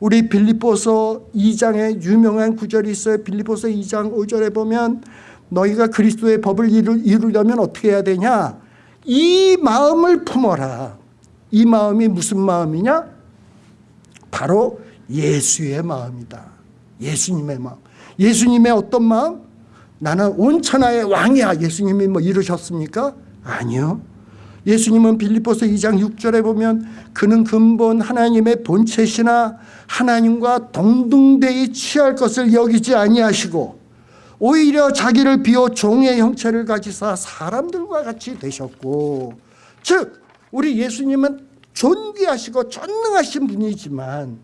우리 빌립보서 2장에 유명한 구절이 있어요. 빌립보서 2장 5절에 보면 너희가 그리스도의 법을 이루, 이루려면 어떻게 해야 되냐? 이 마음을 품어라. 이 마음이 무슨 마음이냐? 바로 예수의 마음이다. 예수님의 마음. 예수님의 어떤 마음? 나는 온 천하의 왕이야. 예수님이 뭐 이루셨습니까? 아니요. 예수님은 빌립보서 2장 6절에 보면 그는 근본 하나님의 본체시나 하나님과 동등대에 취할 것을 여기지 아니하시고 오히려 자기를 비워 종의 형체를 가지사 사람들과 같이 되셨고 즉 우리 예수님은 존귀하시고 전능하신 분이지만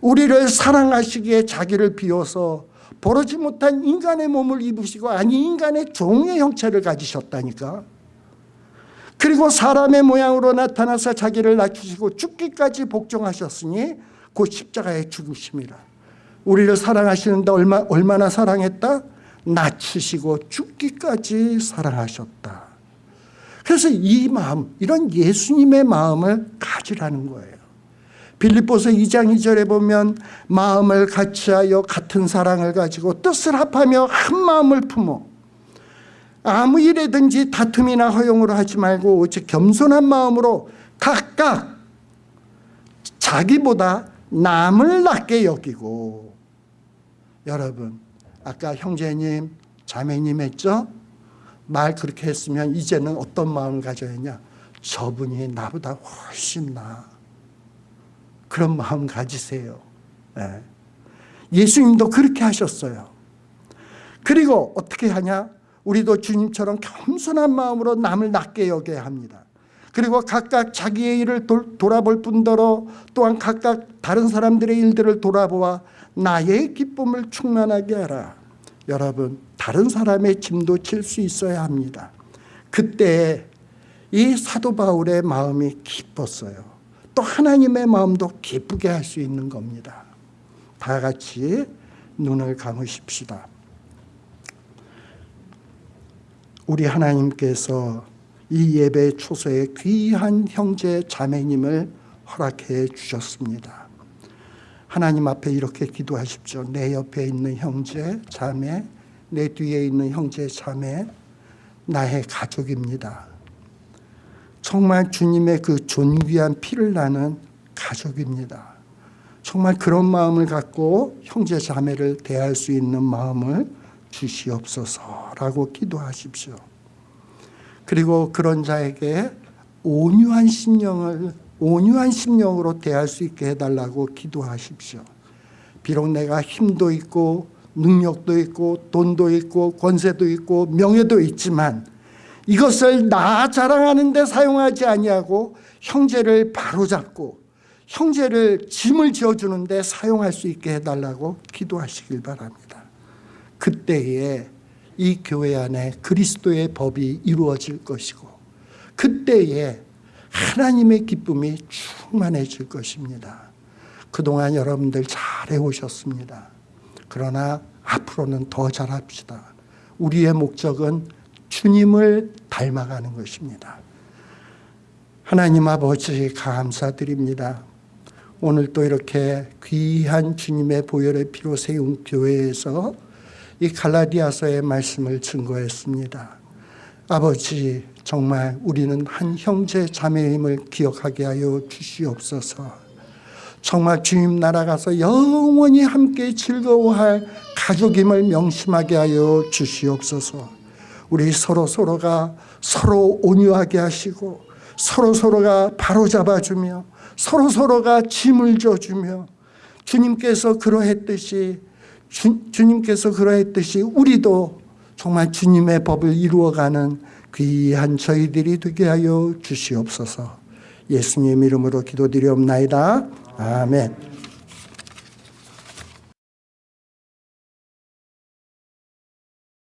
우리를 사랑하시기에 자기를 비워서 버르지 못한 인간의 몸을 입으시고 아니 인간의 종의 형체를 가지셨다니까. 그리고 사람의 모양으로 나타나서 자기를 낮추시고 죽기까지 복종하셨으니 곧 십자가에 죽으심이라. 우리를 사랑하시는데 얼마, 얼마나 사랑했다? 낮추시고 죽기까지 사랑하셨다 그래서 이 마음 이런 예수님의 마음을 가지라는 거예요. 빌립보서 2장 2절에 보면 마음을 같이하여 같은 사랑을 가지고 뜻을 합하며 한 마음을 품어. 아무 일에든지 다툼이나 허용으로 하지 말고 오직 겸손한 마음으로 각각 자기보다 남을 낮게 여기고. 여러분 아까 형제님 자매님 했죠? 말 그렇게 했으면 이제는 어떤 마음을 가져야 했냐 저분이 나보다 훨씬 나 그런 마음 가지세요 네. 예수님도 그렇게 하셨어요 그리고 어떻게 하냐 우리도 주님처럼 겸손한 마음으로 남을 낮게 여겨야 합니다. 그리고 각각 자기의 일을 도, 돌아볼 뿐더러 또한 각각 다른 사람들의 일들을 돌아보아 나의 기쁨을 충만하게 하라. 여러분 다른 사람의 짐도 질 수 있어야 합니다. 그때 이 사도 바울의 마음이 기뻤어요. 또 하나님의 마음도 기쁘게 할 수 있는 겁니다. 다 같이 눈을 감으십시다. 우리 하나님께서 이 예배 초소에 귀한 형제 자매님을 허락해 주셨습니다. 하나님 앞에 이렇게 기도하십시오. 내 옆에 있는 형제 자매, 내 뒤에 있는 형제 자매, 나의 가족입니다. 정말 주님의 그 존귀한 피를 나는 가족입니다. 정말 그런 마음을 갖고 형제 자매를 대할 수 있는 마음을 주시옵소서라고 기도하십시오. 그리고 그런 자에게 온유한 심령을 온유한 심령으로 대할 수 있게 해달라고 기도하십시오. 비록 내가 힘도 있고 능력도 있고 돈도 있고 권세도 있고 명예도 있지만 이것을 나 자랑하는 데 사용하지 아니하고 형제를 바로잡고 형제를 짐을 지어주는 데 사용할 수 있게 해달라고 기도하시길 바랍니다. 그때에 이 교회 안에 그리스도의 법이 이루어질 것이고 그때에 하나님의 기쁨이 충만해질 것입니다. 그동안 여러분들 잘 해 오셨습니다. 그러나 앞으로는 더 잘합시다. 우리의 목적은 주님을 닮아가는 것입니다. 하나님 아버지 감사드립니다. 오늘 또 이렇게 귀한 주님의 보혈의 피로 세운 교회에서 이 갈라디아서의 말씀을 증거했습니다. 아버지 정말 우리는 한 형제 자매임을 기억하게 하여 주시옵소서. 정말 주님 나라 가서 영원히 함께 즐거워할 가족임을 명심하게 하여 주시옵소서. 우리 서로 서로가 서로 온유하게 하시고 서로 서로가 바로잡아주며 서로 서로가 짐을 져주며 주님께서 그러했듯이 주, 주님께서 그러했듯이 우리도 정말 주님의 법을 이루어가는 귀한 저희들이 되게 하여 주시옵소서. 예수님 이름으로 기도드리옵나이다. 아멘.